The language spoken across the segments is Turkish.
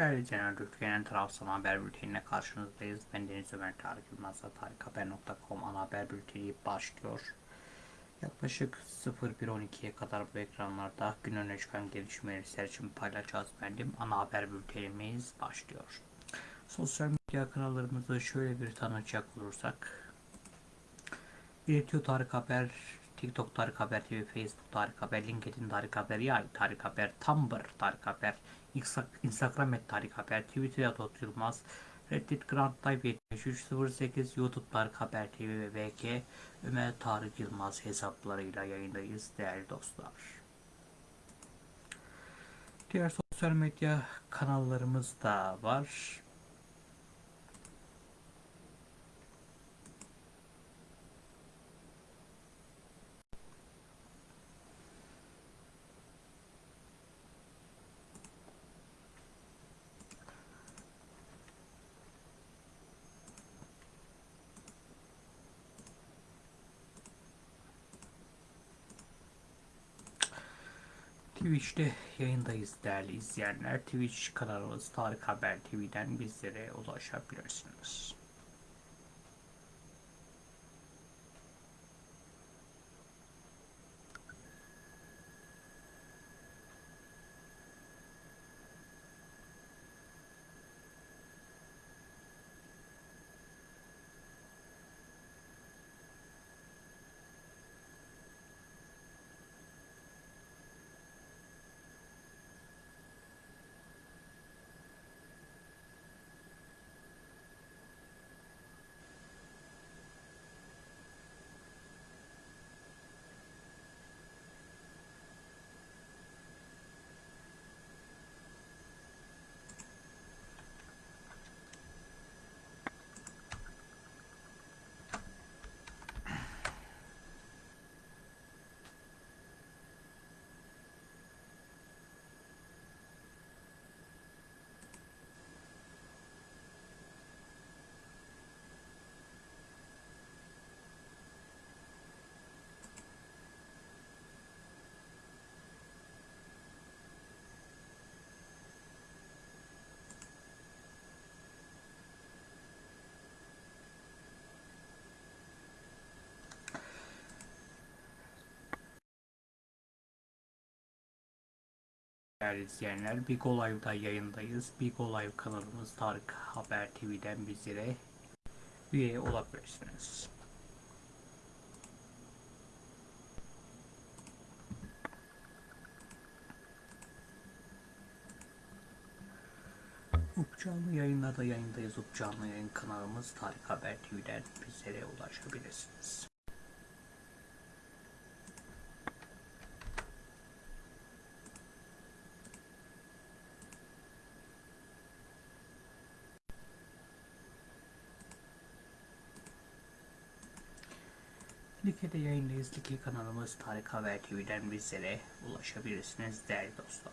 Değerli Genel Türkiye'nin Trabzon Haber Bülteni'ne karşınızdayız. Ben Deniz Ömer Tarık Yılmaz'la tarikhaber.com ana haber bülteni başlıyor. Yaklaşık 01.12'ye kadar bu ekranlarda gün öne çıkan gelişmeleri için paylaşacağız benim. Ana haber bültenimiz başlıyor. Sosyal medya kanallarımızı şöyle bir tanıcak olursak. İletiyor Tarık Haber, TikTok Tarık Haber TV, Facebook Tarık Haber, LinkedIn Tarık Haber, Yay Tarık Haber, Tumblr Tarık Haber, Instagram et Tarık Haber, Twitter Atot Yılmaz, Reddit Grand Type 7308, YouTube Tarık Haber TV ve VK Ömer Tarık Yılmaz hesaplarıyla yayındayız değerli dostlar. Diğer sosyal medya kanallarımız da var. Twitch'te yayındayız değerli izleyenler. Twitch kanalımız Tarık Haber TV'den bizlere ulaşabilirsiniz. Değerli izleyenler, Big Live'da yayındayız. Big Live kanalımız Tarık Haber TV'den bizlere üye olabilirsiniz. Upcanlı yayınlarda yayındayız. Upcanlı yayın kanalımız Tarık Haber TV'den bizlere ulaşabilirsiniz. Like'de yayındayız. Like kanalımız Tarık Haber TV'den bizlere ulaşabilirsiniz değerli dostlar.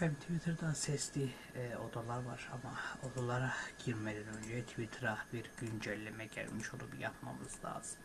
Hem Twitter'da sesli e, odalar var ama odalara girmeden önce Twitter'a bir güncelleme gelmiş onu bir yapmamız lazım.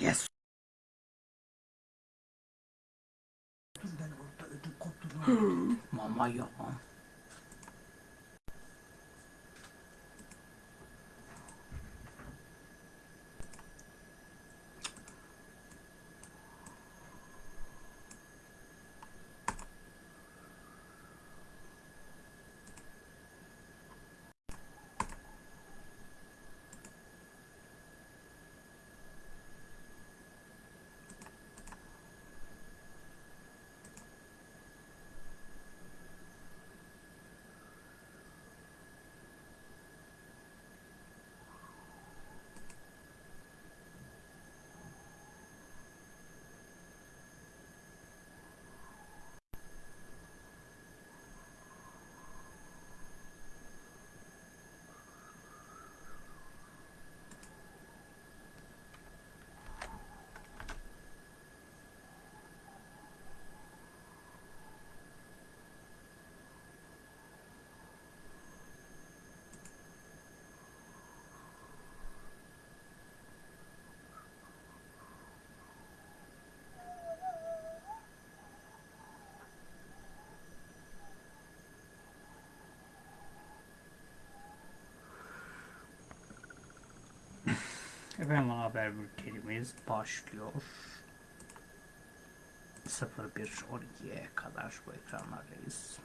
Yes. Hmm. Mama ya. Ana haber bültenimiz başlıyor. 01.12'ye kadar bu ekranlardayız.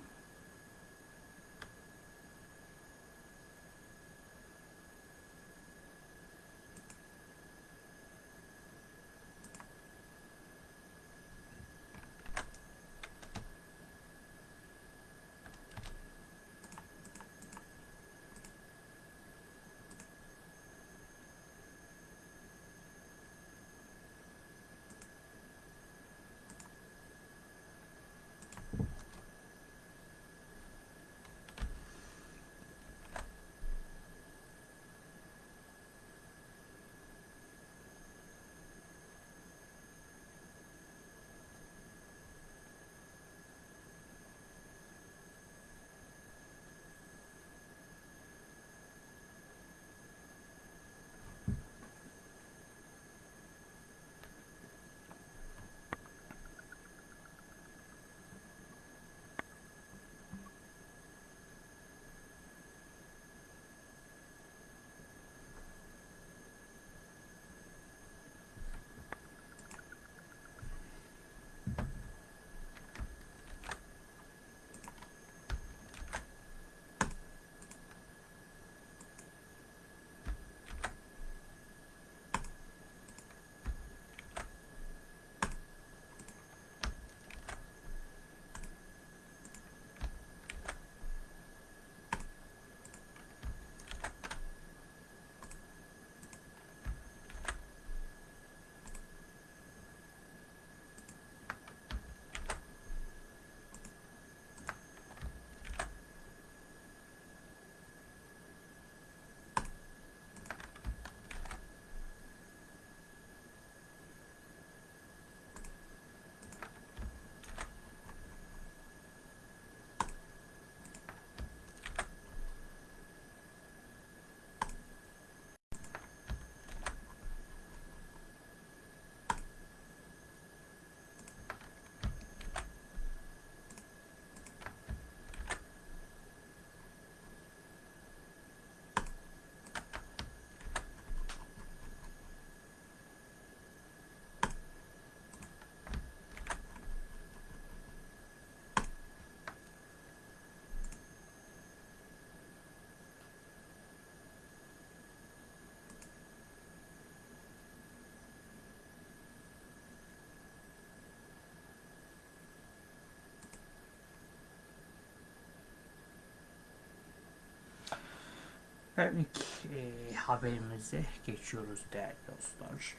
Efendim ilk e, haberimize geçiyoruz değerli dostlar.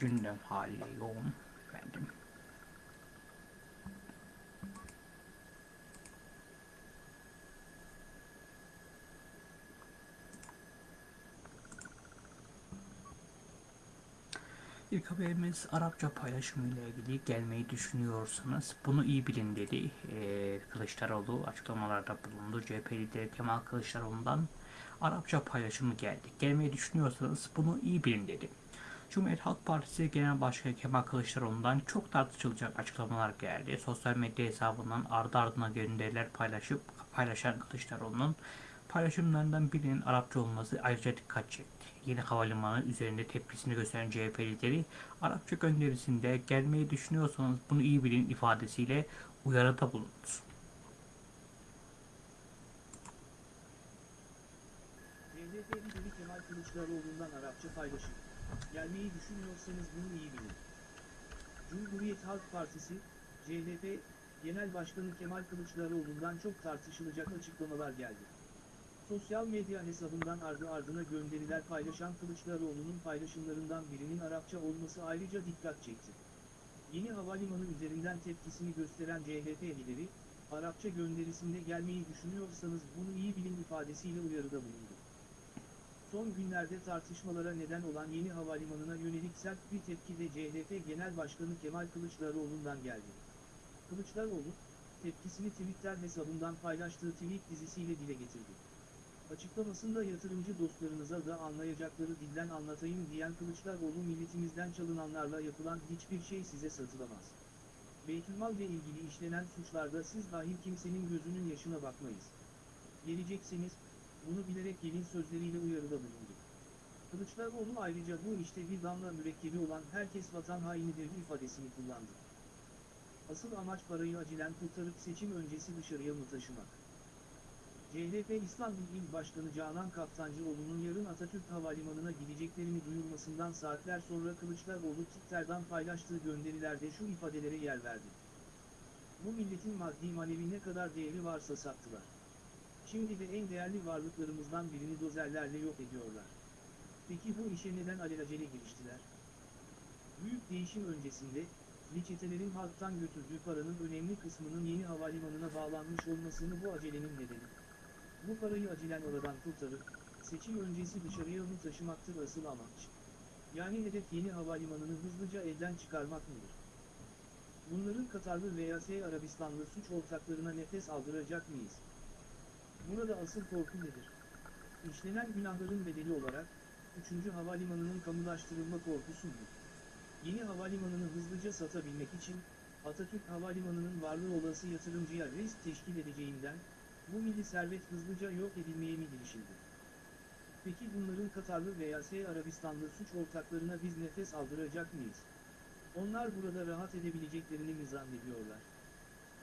Gündem haliyle yoğun efendim. İlk haberimiz Arapça paylaşımıyla ilgili gelmeyi düşünüyorsanız bunu iyi bilin dedi. Ee, Kılıçdaroğlu açıklamalarda bulundu. CHP lideri Kemal Kılıçdaroğlu'ndan Arapça paylaşımı geldi. Gelmeyi düşünüyorsanız bunu iyi bilin dedi. Cumhuriyet Halk Partisi Genel Başkanı Kemal Kılıçdaroğlu'ndan çok tartışılacak açıklamalar geldi. Sosyal medya hesabından ardı ardına gönderiler paylaşıp paylaşan Kılıçdaroğlu'nun paylaşımlarından birinin Arapça olması ayrıca dikkat çekti. Yeni havalimanı üzerinde tepkisini gösteren CHP lideri Arapça gönderisinde gelmeyi düşünüyorsanız bunu iyi bilin ifadesiyle uyarıda bulundu. Lideri Kemal Kılıçdaroğlu'ndan Arapça paylaşım. Gelmeyi düşünüyorsanız bunu iyi bilin. Cumhuriyet Halk Partisi, CHP, Genel Başkanı Kemal Kılıçdaroğlu'ndan çok tartışılacak açıklamalar geldi. Sosyal medya hesabından ardı ardına gönderiler paylaşan Kılıçdaroğlu'nun paylaşımlarından birinin Arapça olması ayrıca dikkat çekti. Yeni havalimanı üzerinden tepkisini gösteren CHP lideri, Arapça gönderisinde gelmeyi düşünüyorsanız bunu iyi bilin ifadesiyle uyarıda bulundu. Son günlerde tartışmalara neden olan yeni havalimanına yönelik sert bir tepki de CHP Genel Başkanı Kemal Kılıçdaroğlu'ndan geldi. Kılıçdaroğlu, tepkisini Twitter hesabından paylaştığı tweet dizisiyle dile getirdi. Açıklamasında yatırımcı dostlarınıza da anlayacakları dilden anlatayım diyen Kılıçdaroğlu milletimizden çalınanlarla yapılan hiçbir şey size satılamaz. Beytülmal ile ilgili işlenen suçlarda siz dahil kimsenin gözünün yaşına bakmayız. Gelecekseniz, bunu bilerek gelin sözleriyle uyarıda bulundu. Kılıçdaroğlu ayrıca bu işte bir damla mürekkebi olan herkes vatan hainidir ifadesini kullandı. Asıl amaç parayı acilen kurtarıp seçim öncesi dışarıya mı taşımak? CHP İstanbul İl Başkanı Canan Kaftancıoğlu'nun yarın Atatürk Havalimanı'na gideceklerini duyurmasından saatler sonra Kılıçdaroğlu Twitter'dan paylaştığı gönderilerde şu ifadelere yer verdi. Bu milletin maddi manevi ne kadar değeri varsa sattılar. Şimdi de en değerli varlıklarımızdan birini dozerlerle yok ediyorlar. Peki bu işe neden alelacele giriştiler? Büyük değişim öncesinde, reçetelerin halktan götürdüğü paranın önemli kısmının yeni havalimanına bağlanmış olmasını bu acelenin nedeni. Bu parayı acilen oradan kurtarıp, seçim öncesi dışarıya mı taşımaktır asıl amaç. Yani hedef yeni havalimanını hızlıca elden çıkarmak mıdır? Bunların Katarlı veya S Arabistanlı suç ortaklarına nefes aldıracak mıyız? Burada asıl korku nedir? İşlenen günahların bedeli olarak, 3. havalimanının kamulaştırılma korkusu mu? Yeni havalimanını hızlıca satabilmek için, Atatürk Havalimanı'nın varlığı olası yatırımcıya risk teşkil edeceğinden, bu milli servet hızlıca yok edilmeye mi girişildi? Peki bunların Katarlı veya S Arabistanlı suç ortaklarına biz nefes aldıracak mıyız? Onlar burada rahat edebileceklerini mi zannediyorlar?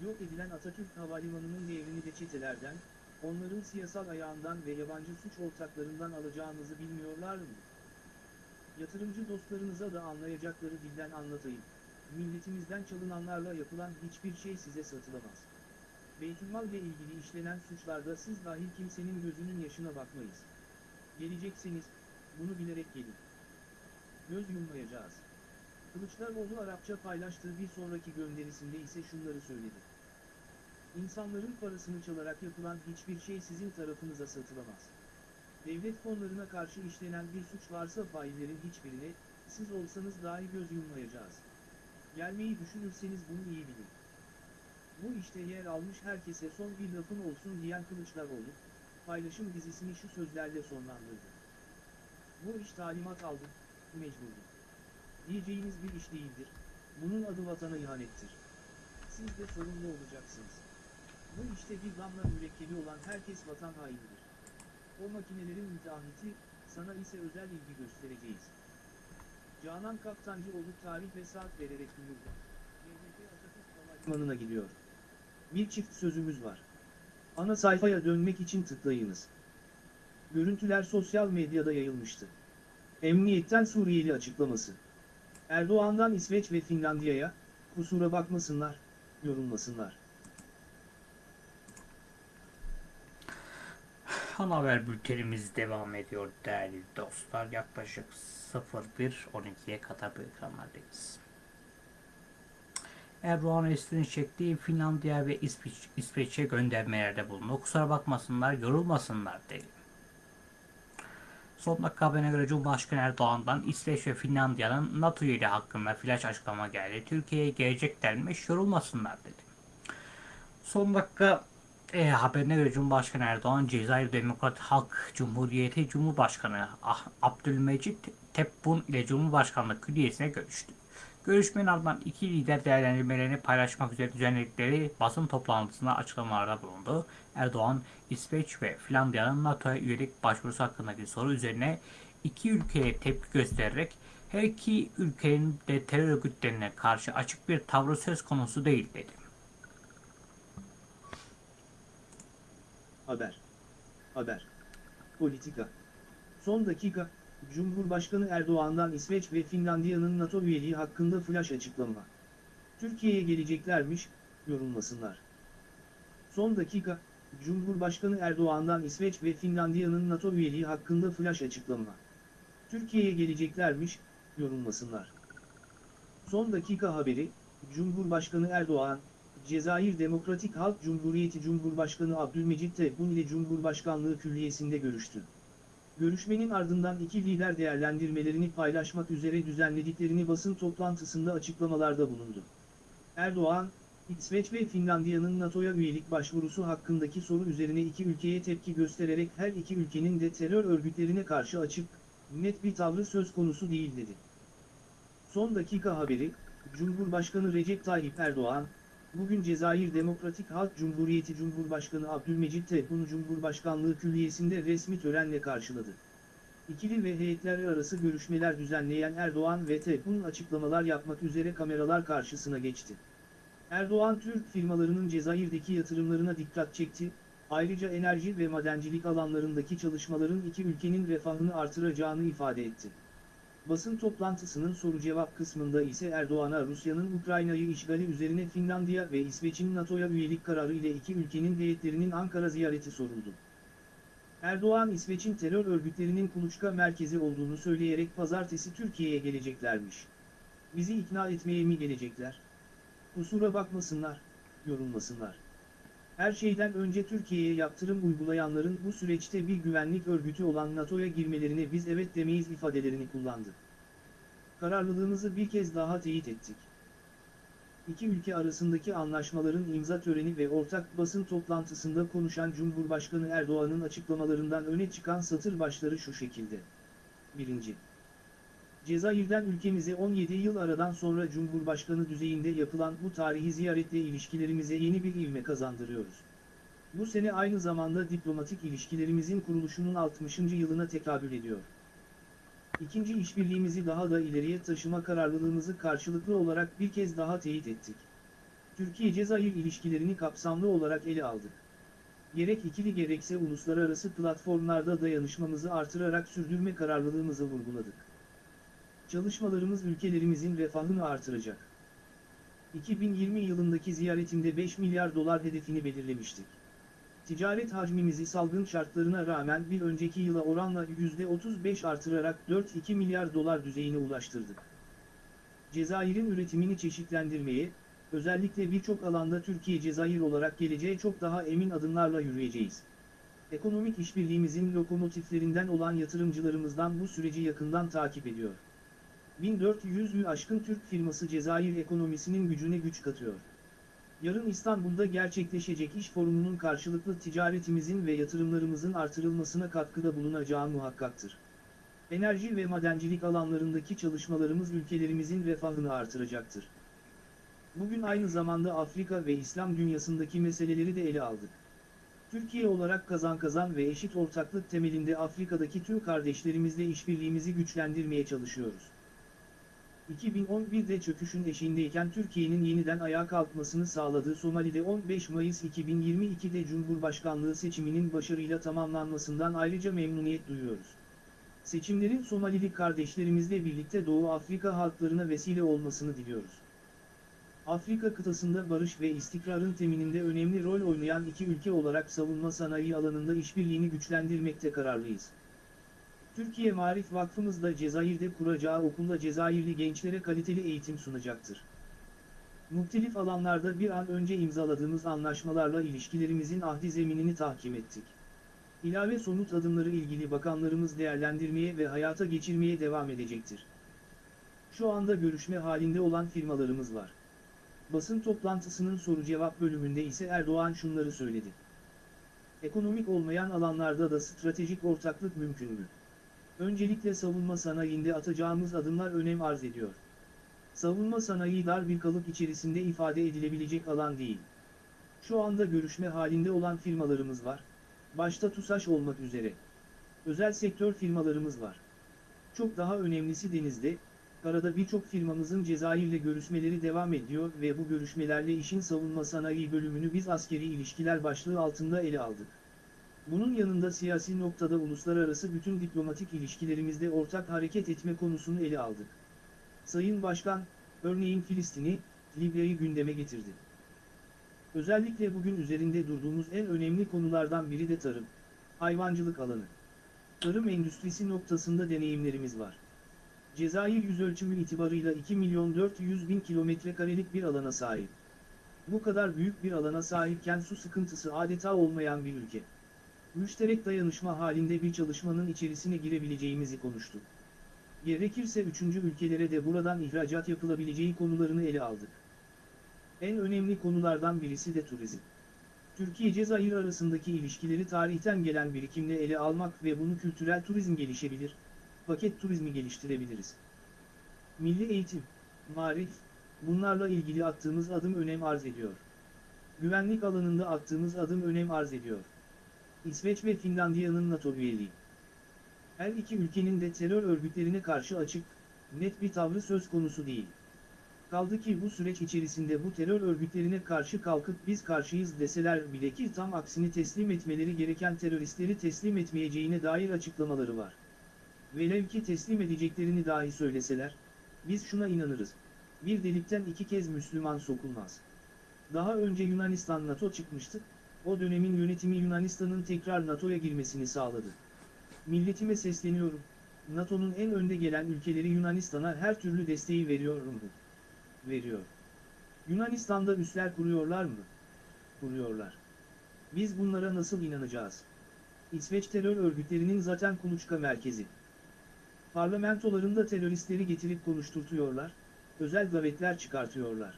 Yok edilen Atatürk Havalimanı'nın devrini de çetelerden, onların siyasal ayağından ve yabancı suç ortaklarından alacağımızı bilmiyorlar mı? Yatırımcı dostlarınıza da anlayacakları dilden anlatayım. Milletimizden çalınanlarla yapılan hiçbir şey size satılamaz. Beytülmal ile ilgili işlenen suçlarda siz dahil kimsenin gözünün yaşına bakmayız. Gelecekseniz, bunu bilerek gelin. Göz yummayacağız. Kılıçdaroğlu Arapça paylaştığı bir sonraki gönderisinde ise şunları söyledi. İnsanların parasını çalarak yapılan hiçbir şey sizin tarafınıza satılamaz. Devlet fonlarına karşı işlenen bir suç varsa faillerin hiçbirine, siz olsanız dahi göz yummayacağız. Gelmeyi düşünürseniz bunu iyi bilin. Bu işte yer almış herkese son bir lafın olsun diyen Kılıçdaroğlu, paylaşım dizisini şu sözlerle sonlandırdı. Bu iş talimat aldı, mecburdu. Diyeceğiniz bir iş değildir, bunun adı vatana ihanettir. Siz de sorumlu olacaksınız. Bu işte bir damla mürekkebi olan herkes vatan hainidir. O makinelerin müteahhiti, sana ise özel ilgi göstereceğiz. Canan Kaptancıoğlu tarih ve saat vererek duyurdu. Havalimanı'na gidiyor. Bir çift sözümüz var. Ana sayfaya dönmek için tıklayınız. Görüntüler sosyal medyada yayılmıştı. Emniyetten Suriyeli açıklaması. Erdoğan'dan İsveç ve Finlandiya'ya, kusura bakmasınlar, yorulmasınlar. Ana haber bültenimiz devam ediyor değerli dostlar. Yaklaşık 01.12'ye kadar bu ekranlardayız. Erdoğan Esrin çektiği Finlandiya ve İsveç, İsveç'e göndermelerde bulundu. Kusura bakmasınlar, yorulmasınlar dedi. Son dakika haberine göre Cumhurbaşkanı Erdoğan'dan İsveç ve Finlandiya'nın NATO ile hakkında flash açıklama geldi. Türkiye'ye gelecek denmiş, yorulmasınlar dedi. Son dakika e, göre Cumhurbaşkanı Erdoğan, Cezayir Demokrat Halk Cumhuriyeti Cumhurbaşkanı Ah- Abdülmecit Tebboune ile Cumhurbaşkanlığı Külliyesi'ne görüştü. Görüşmenin ardından iki lider değerlendirmelerini paylaşmak üzere düzenledikleri basın toplantısında açıklamalarda bulundu. Erdoğan, İsveç ve Finlandiya'nın NATO'ya üyelik başvurusu hakkındaki soru üzerine iki ülkeye tepki göstererek her iki ülkenin de terör örgütlerine karşı açık bir tavrı söz konusu değil dedi. Haber. Haber. Politika. Son dakika, Cumhurbaşkanı Erdoğan'dan İsveç ve Finlandiya'nın NATO üyeliği hakkında flash açıklama. Türkiye'ye geleceklermiş, yorumlasınlar. Son dakika, Cumhurbaşkanı Erdoğan'dan İsveç ve Finlandiya'nın NATO üyeliği hakkında flash açıklama. Türkiye'ye geleceklermiş, yorumlasınlar. Son dakika haberi, Cumhurbaşkanı Erdoğan, Cezayir Demokratik Halk Cumhuriyeti Cumhurbaşkanı Abdülmecit Tebboune ile Cumhurbaşkanlığı Külliyesi'nde görüştü. Görüşmenin ardından iki lider değerlendirmelerini paylaşmak üzere düzenlediklerini basın toplantısında açıklamalarda bulundu. Erdoğan, İsveç ve Finlandiya'nın NATO'ya üyelik başvurusu hakkındaki soru üzerine iki ülkeye tepki göstererek her iki ülkenin de terör örgütlerine karşı açık, net bir tavrı söz konusu değil dedi. Son dakika haberi, Cumhurbaşkanı Recep Tayyip Erdoğan, bugün Cezayir Demokratik Halk Cumhuriyeti Cumhurbaşkanı Abdülmecit Tebboune Cumhurbaşkanlığı Külliyesi'nde resmi törenle karşıladı. İkili ve heyetler arası görüşmeler düzenleyen Erdoğan ve Tebboune açıklamalar yapmak üzere kameralar karşısına geçti. Erdoğan Türk firmalarının Cezayir'deki yatırımlarına dikkat çekti, ayrıca enerji ve madencilik alanlarındaki çalışmaların iki ülkenin refahını artıracağını ifade etti. Basın toplantısının soru-cevap kısmında ise Erdoğan'a Rusya'nın Ukrayna'yı işgali üzerine Finlandiya ve İsveç'in NATO'ya üyelik kararı ile iki ülkenin heyetlerinin Ankara ziyareti soruldu. Erdoğan İsveç'in terör örgütlerinin kuluçka merkezi olduğunu söyleyerek pazartesi Türkiye'ye geleceklermiş. Bizi ikna etmeye mi gelecekler? Kusura bakmasınlar, yorulmasınlar. Her şeyden önce Türkiye'ye yaptırım uygulayanların bu süreçte bir güvenlik örgütü olan NATO'ya girmelerine biz evet demeyiz ifadelerini kullandı. Kararlılığımızı bir kez daha teyit ettik. İki ülke arasındaki anlaşmaların imza töreni ve ortak basın toplantısında konuşan Cumhurbaşkanı Erdoğan'ın açıklamalarından öne çıkan satır başları şu şekilde. 1. Cezayir'den ülkemize 17 yıl aradan sonra Cumhurbaşkanı düzeyinde yapılan bu tarihi ziyaretle ilişkilerimize yeni bir ivme kazandırıyoruz. Bu sene aynı zamanda diplomatik ilişkilerimizin kuruluşunun 60. yılına tekabül ediyor. İkinci işbirliğimizi daha da ileriye taşıma kararlılığımızı karşılıklı olarak bir kez daha teyit ettik. Türkiye-Cezayir ilişkilerini kapsamlı olarak ele aldık. Gerek ikili gerekse uluslararası platformlarda dayanışmamızı artırarak sürdürme kararlılığımızı vurguladık. Çalışmalarımız ülkelerimizin refahını artıracak. 2020 yılındaki ziyaretimde 5 milyar dolar hedefini belirlemiştik. Ticaret hacmimizi salgın şartlarına rağmen bir önceki yıla oranla %35 artırarak 4-2 milyar dolar düzeyine ulaştırdık. Cezayir'in üretimini çeşitlendirmeye, özellikle birçok alanda Türkiye-Cezayir olarak geleceğe çok daha emin adımlarla yürüyeceğiz. Ekonomik işbirliğimizin lokomotiflerinden olan yatırımcılarımızdan bu süreci yakından takip ediyor. 1400'ü aşkın Türk firması Cezayir ekonomisinin gücüne güç katıyor. Yarın İstanbul'da gerçekleşecek iş forumunun karşılıklı ticaretimizin ve yatırımlarımızın artırılmasına katkıda bulunacağı muhakkaktır. Enerji ve madencilik alanlarındaki çalışmalarımız ülkelerimizin refahını artıracaktır. Bugün aynı zamanda Afrika ve İslam dünyasındaki meseleleri de ele aldık. Türkiye olarak kazan kazan ve eşit ortaklık temelinde Afrika'daki tüm kardeşlerimizle işbirliğimizi güçlendirmeye çalışıyoruz. 2011'de çöküşün eşiğindeyken Türkiye'nin yeniden ayağa kalkmasını sağladığı Somali'de 15 Mayıs 2022'de Cumhurbaşkanlığı seçiminin başarıyla tamamlanmasından ayrıca memnuniyet duyuyoruz. Seçimlerin Somalili kardeşlerimizle birlikte Doğu Afrika halklarına vesile olmasını diliyoruz. Afrika kıtasında barış ve istikrarın temininde önemli rol oynayan iki ülke olarak savunma sanayi alanında işbirliğini güçlendirmekte kararlıyız. Türkiye Marif Vakfımız da Cezayir'de kuracağı okulda Cezayirli gençlere kaliteli eğitim sunacaktır. Muhtelif alanlarda bir an önce imzaladığımız anlaşmalarla ilişkilerimizin ahdi zeminini tahkim ettik. İlave somut adımları ilgili bakanlarımız değerlendirmeye ve hayata geçirmeye devam edecektir. Şu anda görüşme halinde olan firmalarımız var. Basın toplantısının soru-cevap bölümünde ise Erdoğan şunları söyledi. Ekonomik olmayan alanlarda da stratejik ortaklık mümkün mü? Öncelikle savunma sanayinde atacağımız adımlar önem arz ediyor. Savunma sanayi dar bir kalıp içerisinde ifade edilebilecek alan değil. Şu anda görüşme halinde olan firmalarımız var. Başta TUSAŞ olmak üzere. Özel sektör firmalarımız var. Çok daha önemlisi denizde, karada birçok firmamızın Cezayir'le görüşmeleri devam ediyor ve bu görüşmelerle işin savunma sanayi bölümünü biz askeri ilişkiler başlığı altında ele aldık. Bunun yanında siyasi noktada uluslararası bütün diplomatik ilişkilerimizde ortak hareket etme konusunu ele aldık. Sayın Başkan, örneğin Filistin'i, Libya'yı gündeme getirdi. Özellikle bugün üzerinde durduğumuz en önemli konulardan biri de tarım, hayvancılık alanı. Tarım endüstrisi noktasında deneyimlerimiz var. Cezayir yüz ölçümü itibarıyla 2 milyon 400 bin kilometre karelik bir alana sahip. Bu kadar büyük bir alana sahipken su sıkıntısı adeta olmayan bir ülke. Müşterek dayanışma halinde bir çalışmanın içerisine girebileceğimizi konuştuk. Gerekirse üçüncü ülkelere de buradan ihracat yapılabileceği konularını ele aldık. En önemli konulardan birisi de turizm. Türkiye-Cezayir arasındaki ilişkileri tarihten gelen birikimle ele almak ve bunu kültürel turizm gelişebilir, paket turizmi geliştirebiliriz. Milli eğitim, marif, bunlarla ilgili attığımız adım önem arz ediyor. Güvenlik alanında attığımız adım önem arz ediyor. İsveç ve Finlandiya'nın NATO üyeliği. Her iki ülkenin de terör örgütlerine karşı açık, net bir tavrı söz konusu değil. Kaldı ki bu süreç içerisinde bu terör örgütlerine karşı kalkıp biz karşıyız deseler bile ki tam aksini teslim etmeleri gereken teröristleri teslim etmeyeceğine dair açıklamaları var. Velev ki teslim edeceklerini dahi söyleseler, biz şuna inanırız. Bir delikten iki kez Müslüman sokulmaz. Daha önce Yunanistan NATO çıkmıştı, o dönemin yönetimi Yunanistan'ın tekrar NATO'ya girmesini sağladı. Milletime sesleniyorum, NATO'nun en önde gelen ülkeleri Yunanistan'a her türlü desteği veriyorum. Veriyor. Yunanistan'da üsler kuruyorlar mı? Kuruyorlar. Biz bunlara nasıl inanacağız? İsveç terör örgütlerinin zaten kuluçka merkezi. Parlamentolarında teröristleri getirip konuşturtuyorlar, özel davetler çıkartıyorlar.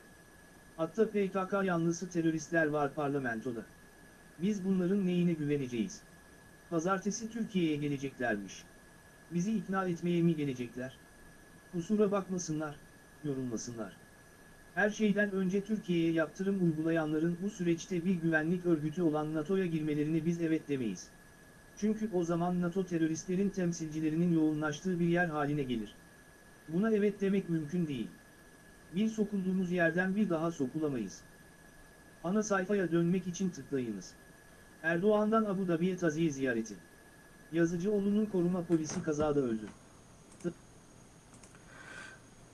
Hatta PKK yanlısı teröristler var parlamentoda. Biz bunların neyine güveneceğiz? Pazartesi Türkiye'ye geleceklermiş. Bizi ikna etmeye mi gelecekler? Kusura bakmasınlar, yorulmasınlar. Her şeyden önce Türkiye'ye yaptırım uygulayanların bu süreçte bir güvenlik örgütü olan NATO'ya girmelerine biz evet demeyiz. Çünkü o zaman NATO teröristlerin temsilcilerinin yoğunlaştığı bir yer haline gelir. Buna evet demek mümkün değil. Bir sokulduğumuz yerden bir daha sokulamayız. Ana sayfaya dönmek için tıklayınız. Erdoğan'dan Abu Dhabi'ye taziye ziyareti. Yazıcıoğlu'nun koruma polisi kazada öldü.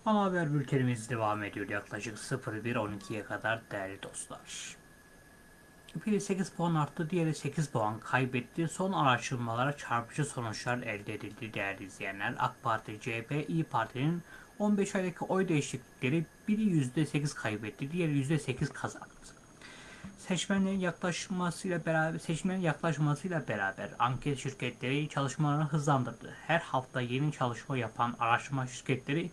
Ana haber bültenimiz devam ediyor yaklaşık 01.12'ye kadar değerli dostlar. Biri 8 puan arttı, diğeri 8 puan kaybetti. Son araştırmalara çarpıcı sonuçlar elde edildi değerli izleyenler. AK Parti, CHP, İyi Parti'nin 15 aydaki oy değişiklikleri biri %8 kaybetti, diğeri %8 kazandı. Seçmenlerin yaklaşmasıyla beraber seçmenin yaklaşmasıyla beraber anket şirketleri çalışmalarını hızlandırdı. Her hafta yeni çalışma yapan araştırma şirketleri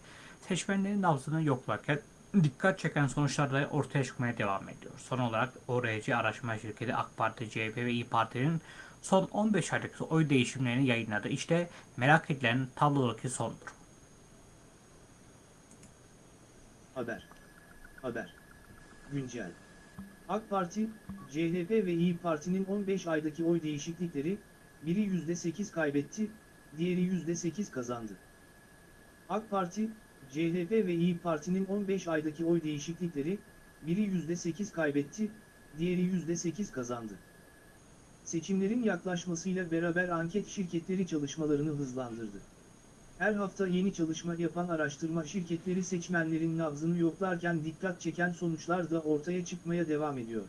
seçmenlerin nabzını yoklarken dikkat çeken sonuçlar da ortaya çıkmaya devam ediyor. Son olarak ORC araştırma şirketi AK Parti, CHP ve İyi Parti'nin son 15 aydaki oy değişimlerini yayınladı. İşte merak edilen tablodaki son durum. Haber. Haber. Güncel. AK Parti, CHP ve İyi Parti'nin 15 aydaki oy değişiklikleri, biri %8 kaybetti, diğeri %8 kazandı. AK Parti, CHP ve İyi Parti'nin 15 aydaki oy değişiklikleri, biri %8 kaybetti, diğeri %8 kazandı. Seçimlerin yaklaşmasıyla beraber anket şirketleri çalışmalarını hızlandırdı. Her hafta yeni çalışma yapan araştırma şirketleri seçmenlerin nabzını yoklarken dikkat çeken sonuçlar da ortaya çıkmaya devam ediyor.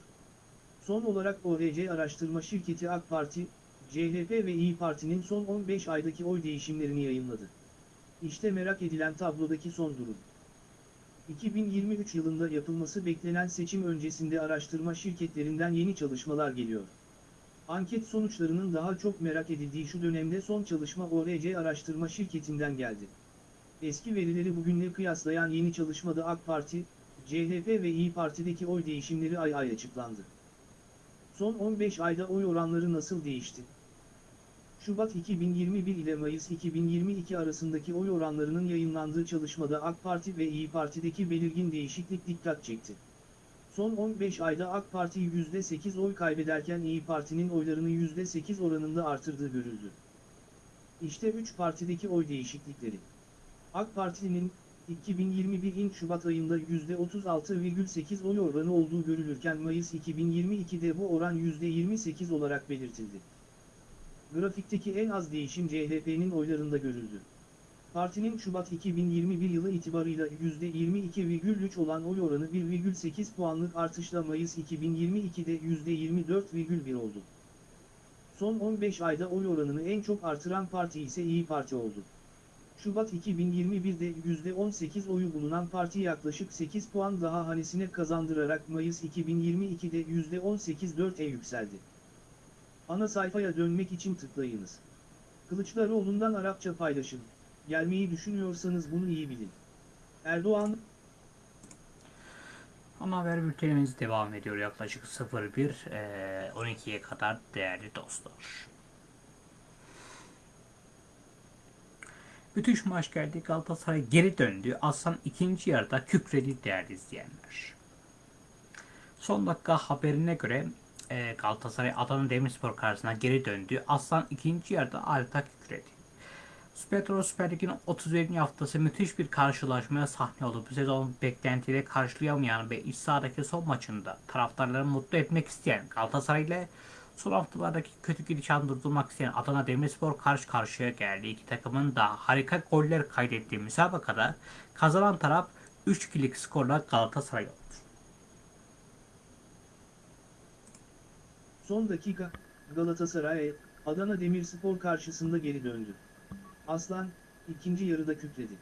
Son olarak ORC araştırma şirketi AK Parti, CHP ve İyi Parti'nin son 15 aydaki oy değişimlerini yayınladı. İşte merak edilen tablodaki son durum. 2023 yılında yapılması beklenen seçim öncesinde araştırma şirketlerinden yeni çalışmalar geliyor. Anket sonuçlarının daha çok merak edildiği şu dönemde son çalışma ORC araştırma şirketinden geldi. Eski verileri bugünle kıyaslayan yeni çalışmada AK Parti, CHP ve İyi Parti'deki oy değişimleri ay ay açıklandı. Son 15 ayda oy oranları nasıl değişti? Şubat 2021 ile Mayıs 2022 arasındaki oy oranlarının yayınlandığı çalışmada AK Parti ve İyi Parti'deki belirgin değişiklik dikkat çekti. Son 15 ayda AK Parti %8 oy kaybederken İyi Parti'nin oylarını %8 oranında artırdığı görüldü. İşte 3 partideki oy değişiklikleri. AK Parti'nin 2021'in Şubat ayında %36,8 oy oranı olduğu görülürken Mayıs 2022'de bu oran %28 olarak belirtildi. Grafikteki en az değişim CHP'nin oylarında görüldü. Partinin Şubat 2021 yılı itibarıyla %22,3 olan oy oranı 1,8 puanlık artışla Mayıs 2022'de %24,1 oldu. Son 15 ayda oy oranını en çok artıran parti ise İyi Parti oldu. Şubat 2021'de %18 oyu bulunan parti yaklaşık 8 puan daha hanesine kazandırarak Mayıs 2022'de %18.4'e yükseldi. Ana sayfaya dönmek için tıklayınız. Kılıçdaroğlu'ndan Arapça paylaşın. Gelmeyi düşünüyorsanız bunu iyi bilin. Erdoğan, Ana haber bültenimiz devam ediyor yaklaşık 01 eee, 12'ye kadar değerli dostlar. Müthiş maç geldi. Galatasaray geri döndü. Aslan ikinci yarıda kükredi değerli izleyenler. Son dakika haberine göre Galatasaray Adana Demirspor karşısına geri döndü. Aslan ikinci yarıda adeta kükredi. Spetro Süper Lig'in 31. haftası müthiş bir karşılaşmaya sahne oldu. Bu sezon beklentileri karşılayamayan ve iç sahadaki son maçında taraftarları mutlu etmek isteyen Galatasaray ile son haftalardaki kötü gidişatını durdurmak isteyen Adana Demirspor karşı karşıya geldi. İki takımın da harika goller kaydettiği müsabakada kazanan taraf 3-2'lik skorla Galatasaray oldu. son dakika, Galatasaray, Adana Demirspor karşısında geri döndü. Aslan, ikinci yarıda kükredi.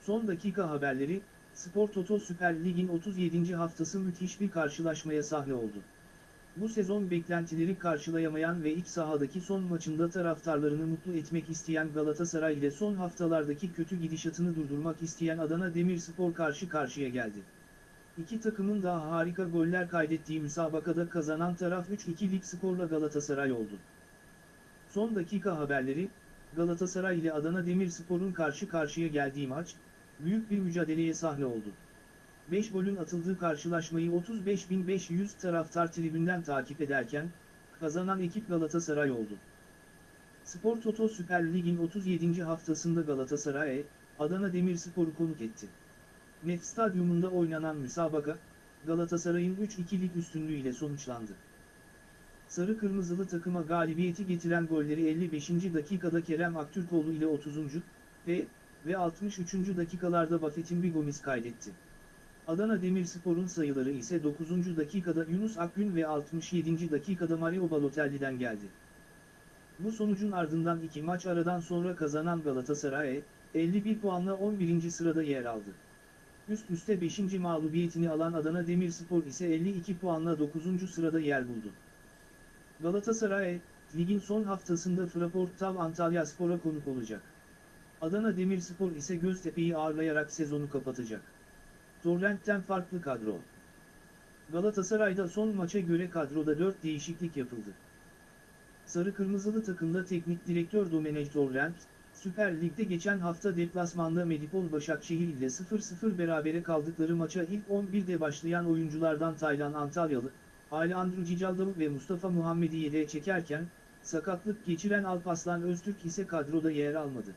Son dakika haberleri, Spor Toto Süper Lig'in 37. haftası müthiş bir karşılaşmaya sahne oldu. Bu sezon beklentileri karşılayamayan ve iç sahadaki son maçında taraftarlarını mutlu etmek isteyen Galatasaray ile son haftalardaki kötü gidişatını durdurmak isteyen Adana Demirspor karşı karşıya geldi. İki takımın da harika goller kaydettiği müsabakada kazanan taraf 3-2'lik skorla Galatasaray oldu. Son dakika haberleri, Galatasaray ile Adana Demirspor'un karşı karşıya geldiği maç, büyük bir mücadeleye sahne oldu. 5 golün atıldığı karşılaşmayı 35.500 taraftar tribünden takip ederken, kazanan ekip Galatasaray oldu. Spor Toto Süper Lig'in 37. haftasında Galatasaray, Adana Demirspor'u konuk etti. Net Stadyumunda oynanan müsabaka, Galatasaray'ın 3-2'lik üstünlüğüyle sonuçlandı. Sarı Kırmızılı takıma galibiyeti getiren golleri 55. dakikada Kerem Aktürkoğlu ile 30. ve ve 63. dakikalarda Buffett'in bir kaydetti. Adana Demirspor'un sayıları ise 9. dakikada Yunus Akgün ve 67. dakikada Mario Balotelli'den geldi. Bu sonucun ardından iki maç aradan sonra kazanan Galatasaray, 51 puanla 11. sırada yer aldı. Üst üste 5. mağlubiyetini alan Adana Demirspor ise 52 puanla 9. sırada yer buldu. Galatasaray, ligin son haftasında Fraport Tav Antalya Spor'a konuk olacak. Adana Demirspor ise Göztepe'yi ağırlayarak sezonu kapatacak. Torrent'ten farklı kadro. Galatasaray'da son maça göre kadroda 4 değişiklik yapıldı. Sarı Kırmızılı takımda teknik direktör Domenech Torrent, Süper Lig'de geçen hafta deplasmanda Medipol Başakşehir ile 0-0 berabere kaldıkları maça ilk 11'de başlayan oyunculardan Taylan Antalyalı, Alejandro Cicaldalı ve Mustafa Muhammed'i yedeğe çekerken, sakatlık geçiren Alpaslan Öztürk ise kadroda yer almadı.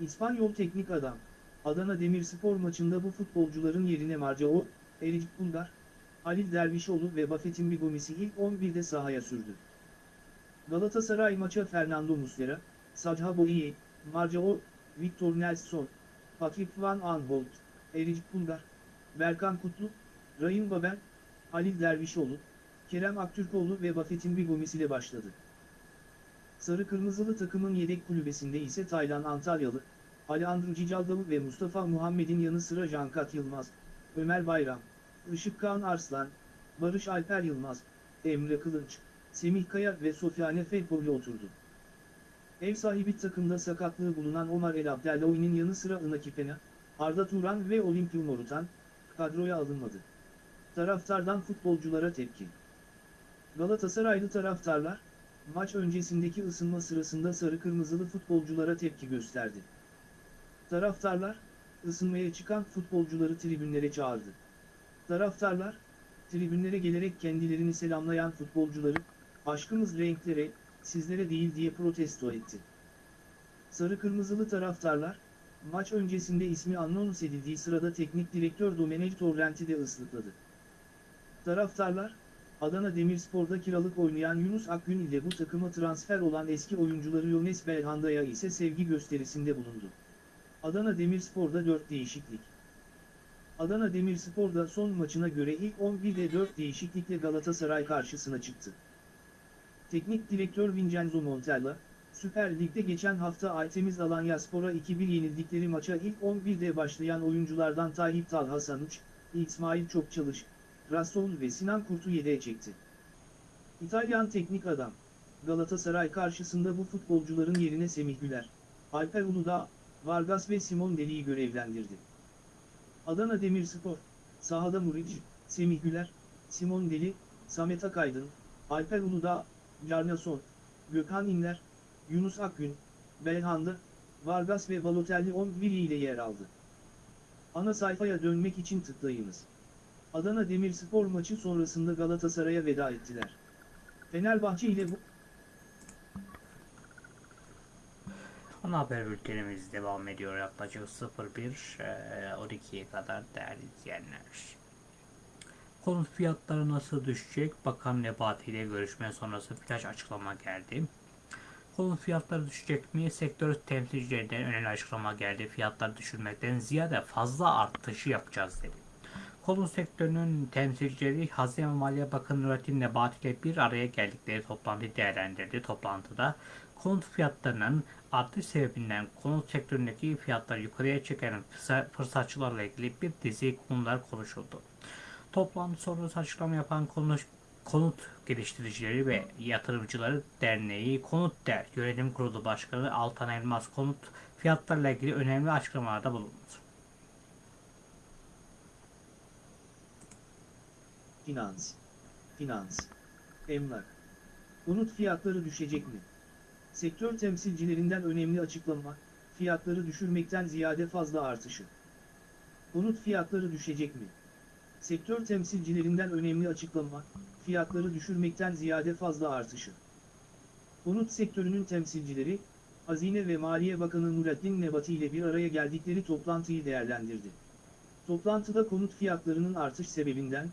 İspanyol teknik adam, Adana Demirspor maçında bu futbolcuların yerine Marcao, Eric Bulgar, Halil Dervişoğlu ve Buffett'in Bigomis'i ilk 11'de sahaya sürdü. Galatasaray maça Fernando Muslera, Sadha Boye, Marcao, Victor Nelson, Patrick Van Aanholt, Eric Bulgar, Berkan Kutlu, Rahim Babel, Halil Dervişoğlu, Kerem Aktürkoğlu ve Buffett'in Bigomis ile başladı. Sarı Kırmızılı takımın yedek kulübesinde ise Taylan Antalyalı, Alejandro Cicaldalı ve Mustafa Muhammed'in yanı sıra Cankat Yılmaz, Ömer Bayram, Işık Kağan Arslan, Barış Alper Yılmaz, Emre Kılınç, Semih Kaya ve Sofyane Felpoli oturdu. Ev sahibi takımda sakatlığı bulunan Omar El Abdellaoğlu'nun yanı sıra Inaki Pena, Arda Turan ve Olimpiyum Morutan, kadroya alınmadı. Taraftardan futbolculara tepki. Galatasaraylı taraftarlar, maç öncesindeki ısınma sırasında sarı kırmızılı futbolculara tepki gösterdi. Taraftarlar, ısınmaya çıkan futbolcuları tribünlere çağırdı. Taraftarlar, tribünlere gelerek kendilerini selamlayan futbolcuları, aşkımız renklere, sizlere değil diye protesto etti. Sarı kırmızılı taraftarlar, maç öncesinde ismi anons edildiği sırada teknik direktör Domenech Torrent'i de ıslıkladı. Taraftarlar, Adana Demirspor'da kiralık oynayan Yunus Akgün ile bu takıma transfer olan eski oyuncuları Yones Belhanda'ya ise sevgi gösterisinde bulundu. Adana Demirspor'da 4 değişiklik. Adana Demirspor'da son maçına göre ilk 11'de 4 değişiklikle Galatasaray karşısına çıktı. Teknik direktör Vincenzo Montella, Süper Lig'de geçen hafta Aytemiz Alanyaspor'a 2-1 yenildikleri maça ilk 11'de başlayan oyunculardan Tayyip Talha Sanuç, İsmail Çokçalış, Rasul ve Sinan Kurt'u yedeğe çekti. İtalyan teknik adam, Galatasaray karşısında bu futbolcuların yerine Semih Güler, Alper Uludağ, Vargas ve Simon Deli'yi görevlendirdi. Adana Demirspor, sahada Muric, Semih Güler, Simon Deli, Samet Akaydın, Alper Uludağ, Carnason, Gökhan İnler, Yunus Akgün, Belhanda, Vargas ve Balotelli 11 ile yer aldı. Ana sayfaya dönmek için tıklayınız. Adana Demirspor maçı sonrasında Galatasaray'a veda ettiler. Fenerbahçe ile bu Ana haber bültenimiz devam ediyor yaklaşık 01 eee, 12'ye kadar değerli izleyenler. Konut fiyatları nasıl düşecek? Bakan Nebati ile görüşme sonrası birkaç açıklama geldi. Konut fiyatları düşecek mi? Sektör temsilcilerinden önemli açıklama geldi. Fiyatları düşürmekten ziyade fazla artışı yapacağız dedi. Konut sektörünün temsilcileri Hazine ve Maliye Bakanı Nurettin Nebati ile bir araya geldikleri toplantıyı değerlendirdi. Toplantıda konut fiyatlarının artış sebebinden konut sektöründeki fiyatları yukarıya çeken fırsa- fırsatçılarla ilgili bir dizi konular konuşuldu. Toplantı sonrası açıklama yapan konuş, Konut Geliştiricileri ve Yatırımcıları Derneği Konut Der Yönetim Kurulu Başkanı Altan Elmas konut fiyatlarıyla ilgili önemli açıklamalarda bulundu. Finans, finans, emlak. Konut fiyatları düşecek mi? Sektör temsilcilerinden önemli açıklama, fiyatları düşürmekten ziyade fazla artışı. Konut fiyatları düşecek mi? Sektör temsilcilerinden önemli açıklama, fiyatları düşürmekten ziyade fazla artışı. Konut sektörünün temsilcileri, Hazine ve Maliye Bakanı Nurettin Nebati ile bir araya geldikleri toplantıyı değerlendirdi. Toplantıda konut fiyatlarının artış sebebinden,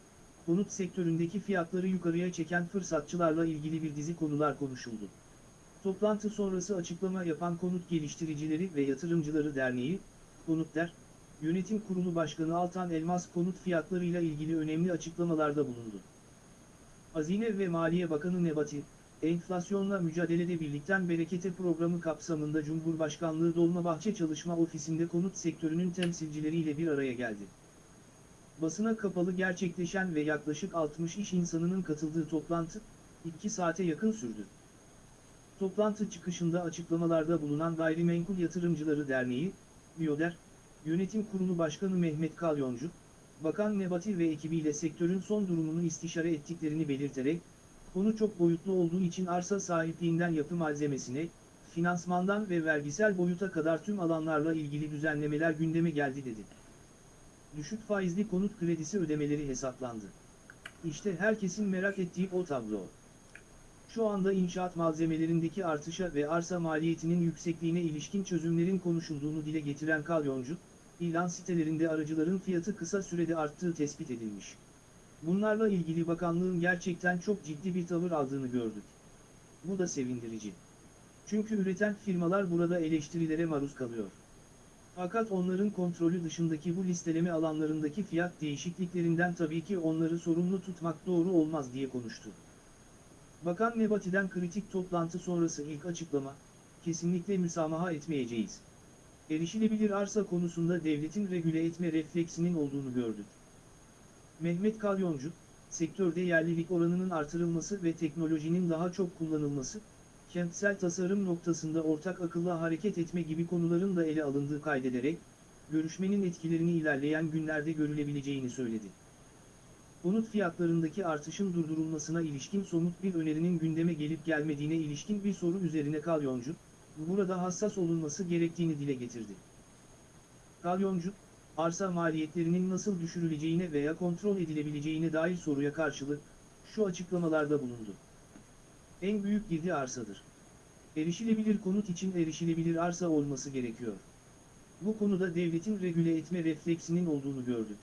konut sektöründeki fiyatları yukarıya çeken fırsatçılarla ilgili bir dizi konular konuşuldu. Toplantı sonrası açıklama yapan Konut Geliştiricileri ve Yatırımcıları Derneği, Konutler, Yönetim Kurulu Başkanı Altan Elmas konut fiyatlarıyla ilgili önemli açıklamalarda bulundu. Hazine ve Maliye Bakanı Nebati, enflasyonla mücadelede birlikten berekete programı kapsamında Cumhurbaşkanlığı Dolmabahçe Çalışma Ofisi'nde konut sektörünün temsilcileriyle bir araya geldi. Basına kapalı gerçekleşen ve yaklaşık 60 iş insanının katıldığı toplantı, 2 saate yakın sürdü. Toplantı çıkışında açıklamalarda bulunan Gayrimenkul Yatırımcıları Derneği, Biyoder, Yönetim Kurulu Başkanı Mehmet Kalyoncu, Bakan Nebati ve ekibiyle sektörün son durumunu istişare ettiklerini belirterek, konu çok boyutlu olduğu için arsa sahipliğinden yapı malzemesine, finansmandan ve vergisel boyuta kadar tüm alanlarla ilgili düzenlemeler gündeme geldi dedi. Düşük faizli konut kredisi ödemeleri hesaplandı. İşte herkesin merak ettiği o tablo. Şu anda inşaat malzemelerindeki artışa ve arsa maliyetinin yüksekliğine ilişkin çözümlerin konuşulduğunu dile getiren Kalyoncu, ilan sitelerinde aracıların fiyatı kısa sürede arttığı tespit edilmiş. Bunlarla ilgili bakanlığın gerçekten çok ciddi bir tavır aldığını gördük. Bu da sevindirici. Çünkü üreten firmalar burada eleştirilere maruz kalıyor. Fakat onların kontrolü dışındaki bu listeleme alanlarındaki fiyat değişikliklerinden tabii ki onları sorumlu tutmak doğru olmaz diye konuştu. Bakan Nebati'den kritik toplantı sonrası ilk açıklama, kesinlikle müsamaha etmeyeceğiz. Erişilebilir arsa konusunda devletin regüle etme refleksinin olduğunu gördük. Mehmet Kalyoncu, sektörde yerlilik oranının artırılması ve teknolojinin daha çok kullanılması, kentsel tasarım noktasında ortak akılla hareket etme gibi konuların da ele alındığı kaydederek, görüşmenin etkilerini ilerleyen günlerde görülebileceğini söyledi. konut fiyatlarındaki artışın durdurulmasına ilişkin somut bir önerinin gündeme gelip gelmediğine ilişkin bir soru üzerine Kalyoncu, burada hassas olunması gerektiğini dile getirdi. Kalyoncu, arsa maliyetlerinin nasıl düşürüleceğine veya kontrol edilebileceğine dair soruya karşılık, şu açıklamalarda bulundu. En büyük girdi arsadır. Erişilebilir konut için erişilebilir arsa olması gerekiyor. Bu konuda devletin regüle etme refleksinin olduğunu gördük.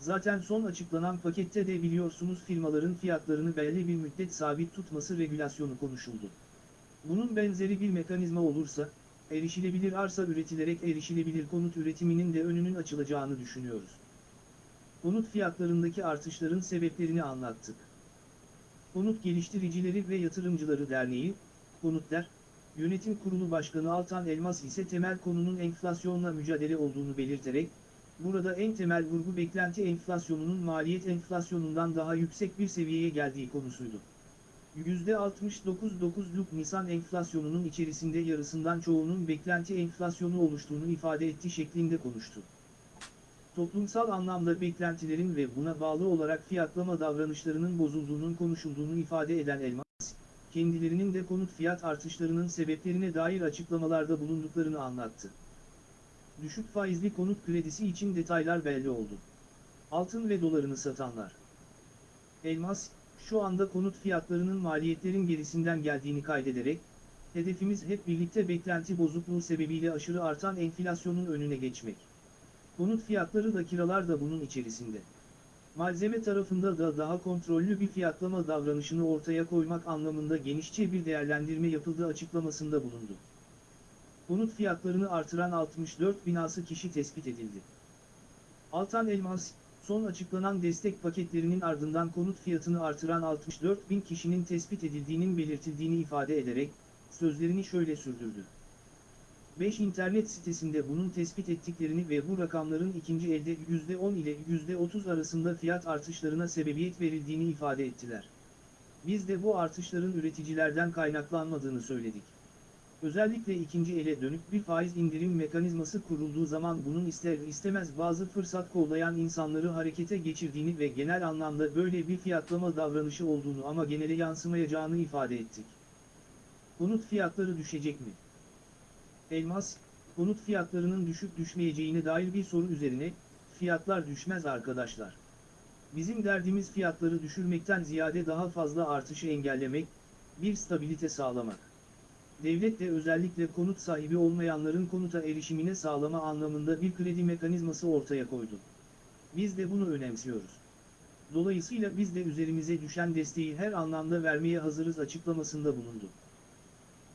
Zaten son açıklanan pakette de biliyorsunuz firmaların fiyatlarını belli bir müddet sabit tutması regülasyonu konuşuldu. Bunun benzeri bir mekanizma olursa, erişilebilir arsa üretilerek erişilebilir konut üretiminin de önünün açılacağını düşünüyoruz. Konut fiyatlarındaki artışların sebeplerini anlattık. Konut Geliştiricileri ve Yatırımcıları Derneği, Konutler, Yönetim Kurulu Başkanı Altan Elmas ise temel konunun enflasyonla mücadele olduğunu belirterek, burada en temel vurgu beklenti enflasyonunun maliyet enflasyonundan daha yüksek bir seviyeye geldiği konusuydu. %69.9'luk Nisan enflasyonunun içerisinde yarısından çoğunun beklenti enflasyonu oluştuğunu ifade etti şeklinde konuştu. Toplumsal anlamda beklentilerin ve buna bağlı olarak fiyatlama davranışlarının bozulduğunun konuşulduğunu ifade eden Elmas, kendilerinin de konut fiyat artışlarının sebeplerine dair açıklamalarda bulunduklarını anlattı. Düşük faizli konut kredisi için detaylar belli oldu. Altın ve dolarını satanlar. Elmas, şu anda konut fiyatlarının maliyetlerin gerisinden geldiğini kaydederek, hedefimiz hep birlikte beklenti bozukluğu sebebiyle aşırı artan enflasyonun önüne geçmek. Konut fiyatları da kiralar da bunun içerisinde. Malzeme tarafında da daha kontrollü bir fiyatlama davranışını ortaya koymak anlamında genişçe bir değerlendirme yapıldığı açıklamasında bulundu. Konut fiyatlarını artıran 64 binası kişi tespit edildi. Altan Elmas, son açıklanan destek paketlerinin ardından konut fiyatını artıran 64 bin kişinin tespit edildiğinin belirtildiğini ifade ederek, sözlerini şöyle sürdürdü. 5 internet sitesinde bunun tespit ettiklerini ve bu rakamların ikinci elde %10 ile %30 arasında fiyat artışlarına sebebiyet verildiğini ifade ettiler. Biz de bu artışların üreticilerden kaynaklanmadığını söyledik. Özellikle ikinci ele dönük bir faiz indirim mekanizması kurulduğu zaman bunun ister istemez bazı fırsat kollayan insanları harekete geçirdiğini ve genel anlamda böyle bir fiyatlama davranışı olduğunu ama genele yansımayacağını ifade ettik. Konut fiyatları düşecek mi? Elmas, konut fiyatlarının düşüp düşmeyeceğine dair bir soru üzerine, fiyatlar düşmez arkadaşlar. Bizim derdimiz fiyatları düşürmekten ziyade daha fazla artışı engellemek, bir stabilite sağlamak. Devlet de özellikle konut sahibi olmayanların konuta erişimine sağlama anlamında bir kredi mekanizması ortaya koydu. Biz de bunu önemsiyoruz. Dolayısıyla biz de üzerimize düşen desteği her anlamda vermeye hazırız açıklamasında bulundu.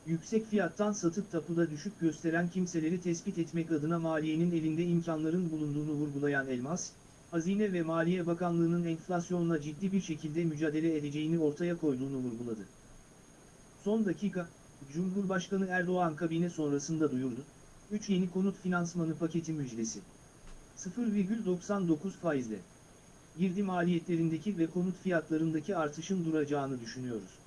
Yüksek fiyattan satıp tapuda düşük gösteren kimseleri tespit etmek adına maliyenin elinde imkanların bulunduğunu vurgulayan Elmas, Hazine ve Maliye Bakanlığı'nın enflasyonla ciddi bir şekilde mücadele edeceğini ortaya koyduğunu vurguladı. Son dakika, Cumhurbaşkanı Erdoğan kabine sonrasında duyurdu, 3 yeni konut finansmanı paketi müjdesi. 0,99 faizle. Girdi maliyetlerindeki ve konut fiyatlarındaki artışın duracağını düşünüyoruz.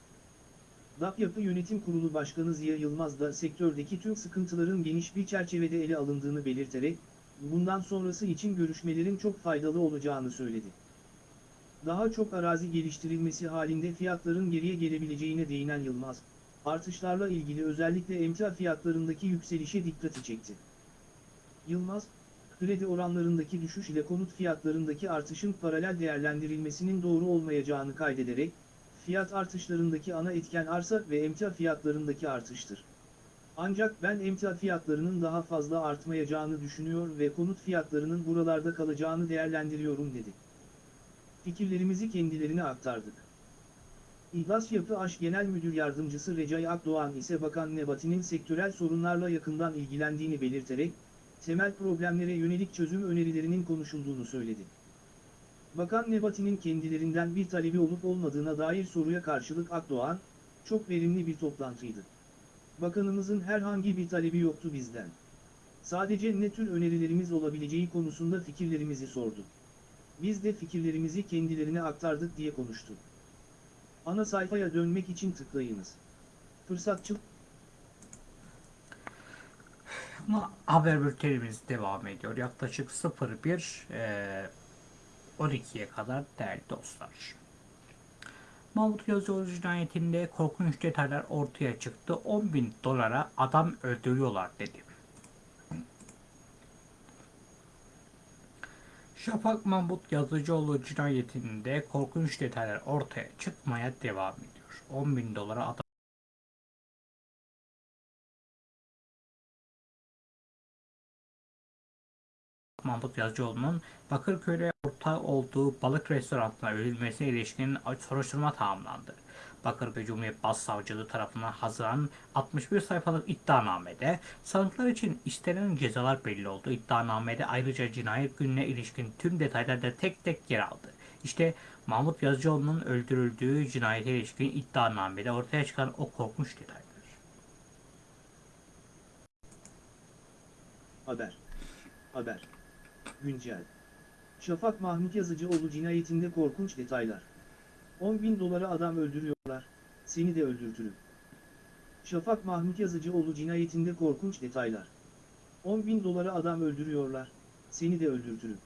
DAP Yapı Yönetim Kurulu Başkanı Ziya Yılmaz da sektördeki tüm sıkıntıların geniş bir çerçevede ele alındığını belirterek, bundan sonrası için görüşmelerin çok faydalı olacağını söyledi. Daha çok arazi geliştirilmesi halinde fiyatların geriye gelebileceğine değinen Yılmaz, artışlarla ilgili özellikle emtia fiyatlarındaki yükselişe dikkati çekti. Yılmaz, kredi oranlarındaki düşüş ile konut fiyatlarındaki artışın paralel değerlendirilmesinin doğru olmayacağını kaydederek, fiyat artışlarındaki ana etken arsa ve emtia fiyatlarındaki artıştır. Ancak ben emtia fiyatlarının daha fazla artmayacağını düşünüyor ve konut fiyatlarının buralarda kalacağını değerlendiriyorum dedi. Fikirlerimizi kendilerine aktardık. İhlas Yapı Aş Genel Müdür Yardımcısı Recai Akdoğan ise Bakan Nebati'nin sektörel sorunlarla yakından ilgilendiğini belirterek, temel problemlere yönelik çözüm önerilerinin konuşulduğunu söyledi. Bakan Nebati'nin kendilerinden bir talebi olup olmadığına dair soruya karşılık Akdoğan, çok verimli bir toplantıydı. Bakanımızın herhangi bir talebi yoktu bizden. Sadece ne tür önerilerimiz olabileceği konusunda fikirlerimizi sordu. Biz de fikirlerimizi kendilerine aktardık diye konuştu. Ana sayfaya dönmek için tıklayınız. Fırsatçıl Ama haber bültenimiz devam ediyor. Yaklaşık 01 e, 12'ye kadar değerli dostlar. Mahmut Yazıcıoğlu cinayetinde korkunç detaylar ortaya çıktı. 10 bin dolara adam öldürüyorlar dedi. Şafak Mahmut Yazıcıoğlu cinayetinde korkunç detaylar ortaya çıkmaya devam ediyor. 10 bin dolara adam Mahmut Yazıcıoğlu'nun Bakırköy'de ortağı olduğu balık restoranına ölülmesine ilişkin soruşturma tamamlandı. Bakırköy Cumhuriyet Başsavcılığı tarafından hazırlanan 61 sayfalık iddianamede sanıklar için istenen cezalar belli oldu. İddianamede ayrıca cinayet gününe ilişkin tüm detaylar da tek tek yer aldı. İşte Mahmut Yazıcıoğlu'nun öldürüldüğü cinayete ilişkin iddianamede ortaya çıkan o korkunç detaylar. Haber. Haber. Güncel. Şafak Mahmut Yazıcıoğlu cinayetinde korkunç detaylar. 10 bin dolara adam öldürüyorlar, seni de öldürtürüm. Şafak Mahmut Yazıcıoğlu cinayetinde korkunç detaylar. 10 bin dolara adam öldürüyorlar, seni de öldürtürüm.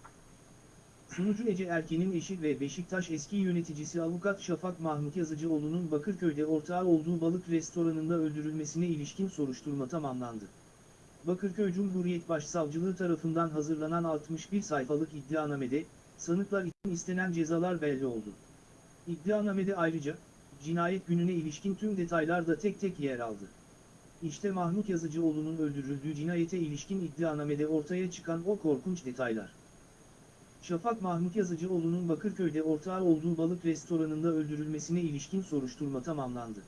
Sunucu Ece Erken'in eşi ve Beşiktaş eski yöneticisi avukat Şafak Mahmut Yazıcıoğlu'nun Bakırköy'de ortağı olduğu balık restoranında öldürülmesine ilişkin soruşturma tamamlandı. Bakırköy Cumhuriyet Başsavcılığı tarafından hazırlanan 61 sayfalık iddianamede, sanıklar için istenen cezalar belli oldu. İddianamede ayrıca, cinayet gününe ilişkin tüm detaylar da tek tek yer aldı. İşte Mahmut Yazıcıoğlu'nun öldürüldüğü cinayete ilişkin iddianamede ortaya çıkan o korkunç detaylar. Şafak Mahmut Yazıcıoğlu'nun Bakırköy'de ortağı olduğu balık restoranında öldürülmesine ilişkin soruşturma tamamlandı.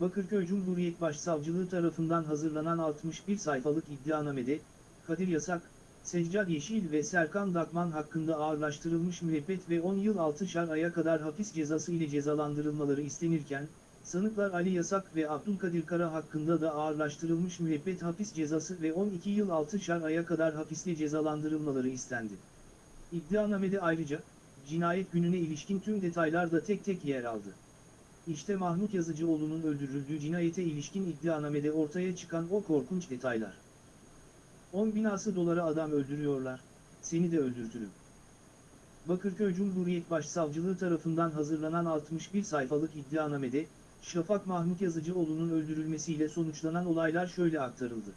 Bakırköy Cumhuriyet Başsavcılığı tarafından hazırlanan 61 sayfalık iddianamede, Kadir Yasak, Seccad Yeşil ve Serkan Dakman hakkında ağırlaştırılmış müebbet ve 10 yıl 6'şar aya kadar hapis cezası ile cezalandırılmaları istenirken, sanıklar Ali Yasak ve Abdülkadir Kara hakkında da ağırlaştırılmış müebbet hapis cezası ve 12 yıl 6'şar aya kadar hapisle cezalandırılmaları istendi. İddianamede ayrıca, cinayet gününe ilişkin tüm detaylar da tek tek yer aldı. İşte Mahmut Yazıcıoğlu'nun öldürüldüğü cinayete ilişkin iddianamede ortaya çıkan o korkunç detaylar. 10 binası dolara adam öldürüyorlar, seni de öldürtürüm. Bakırköy Cumhuriyet Başsavcılığı tarafından hazırlanan 61 sayfalık iddianamede, Şafak Mahmut Yazıcıoğlu'nun öldürülmesiyle sonuçlanan olaylar şöyle aktarıldı.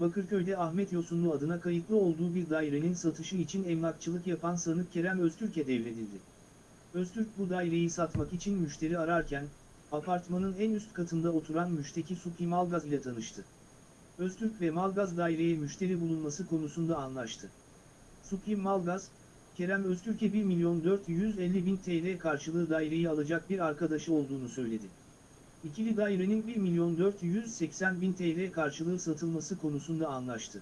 Bakırköy'de Ahmet Yosunlu adına kayıtlı olduğu bir dairenin satışı için emlakçılık yapan sanık Kerem Öztürk'e devredildi. Öztürk bu daireyi satmak için müşteri ararken, apartmanın en üst katında oturan müşteki Suki Malgaz ile tanıştı. Öztürk ve Malgaz daireye müşteri bulunması konusunda anlaştı. Suki Malgaz, Kerem Öztürk'e 1 milyon 450 bin TL karşılığı daireyi alacak bir arkadaşı olduğunu söyledi. İkili dairenin 1 milyon 480 bin TL karşılığı satılması konusunda anlaştı.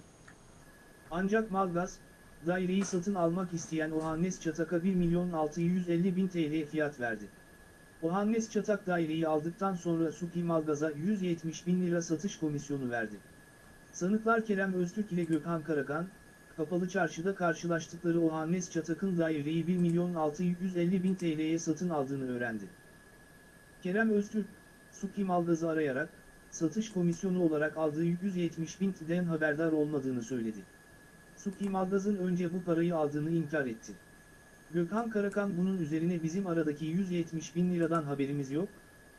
Ancak Malgaz, daireyi satın almak isteyen Ohannes Çatak'a 1 milyon 650 bin TL fiyat verdi. Ohannes Çatak daireyi aldıktan sonra Suki Malgaz'a 170 bin lira satış komisyonu verdi. Sanıklar Kerem Öztürk ile Gökhan Karakan, Kapalı Çarşı'da karşılaştıkları Ohannes Çatak'ın daireyi 1 milyon 650 bin TL'ye satın aldığını öğrendi. Kerem Öztürk, Suki Malgaz'ı arayarak, satış komisyonu olarak aldığı 170 bin TL'den haberdar olmadığını söyledi. Suki Malgaz'ın önce bu parayı aldığını inkar etti. Gökhan Karakan bunun üzerine bizim aradaki 170 bin liradan haberimiz yok,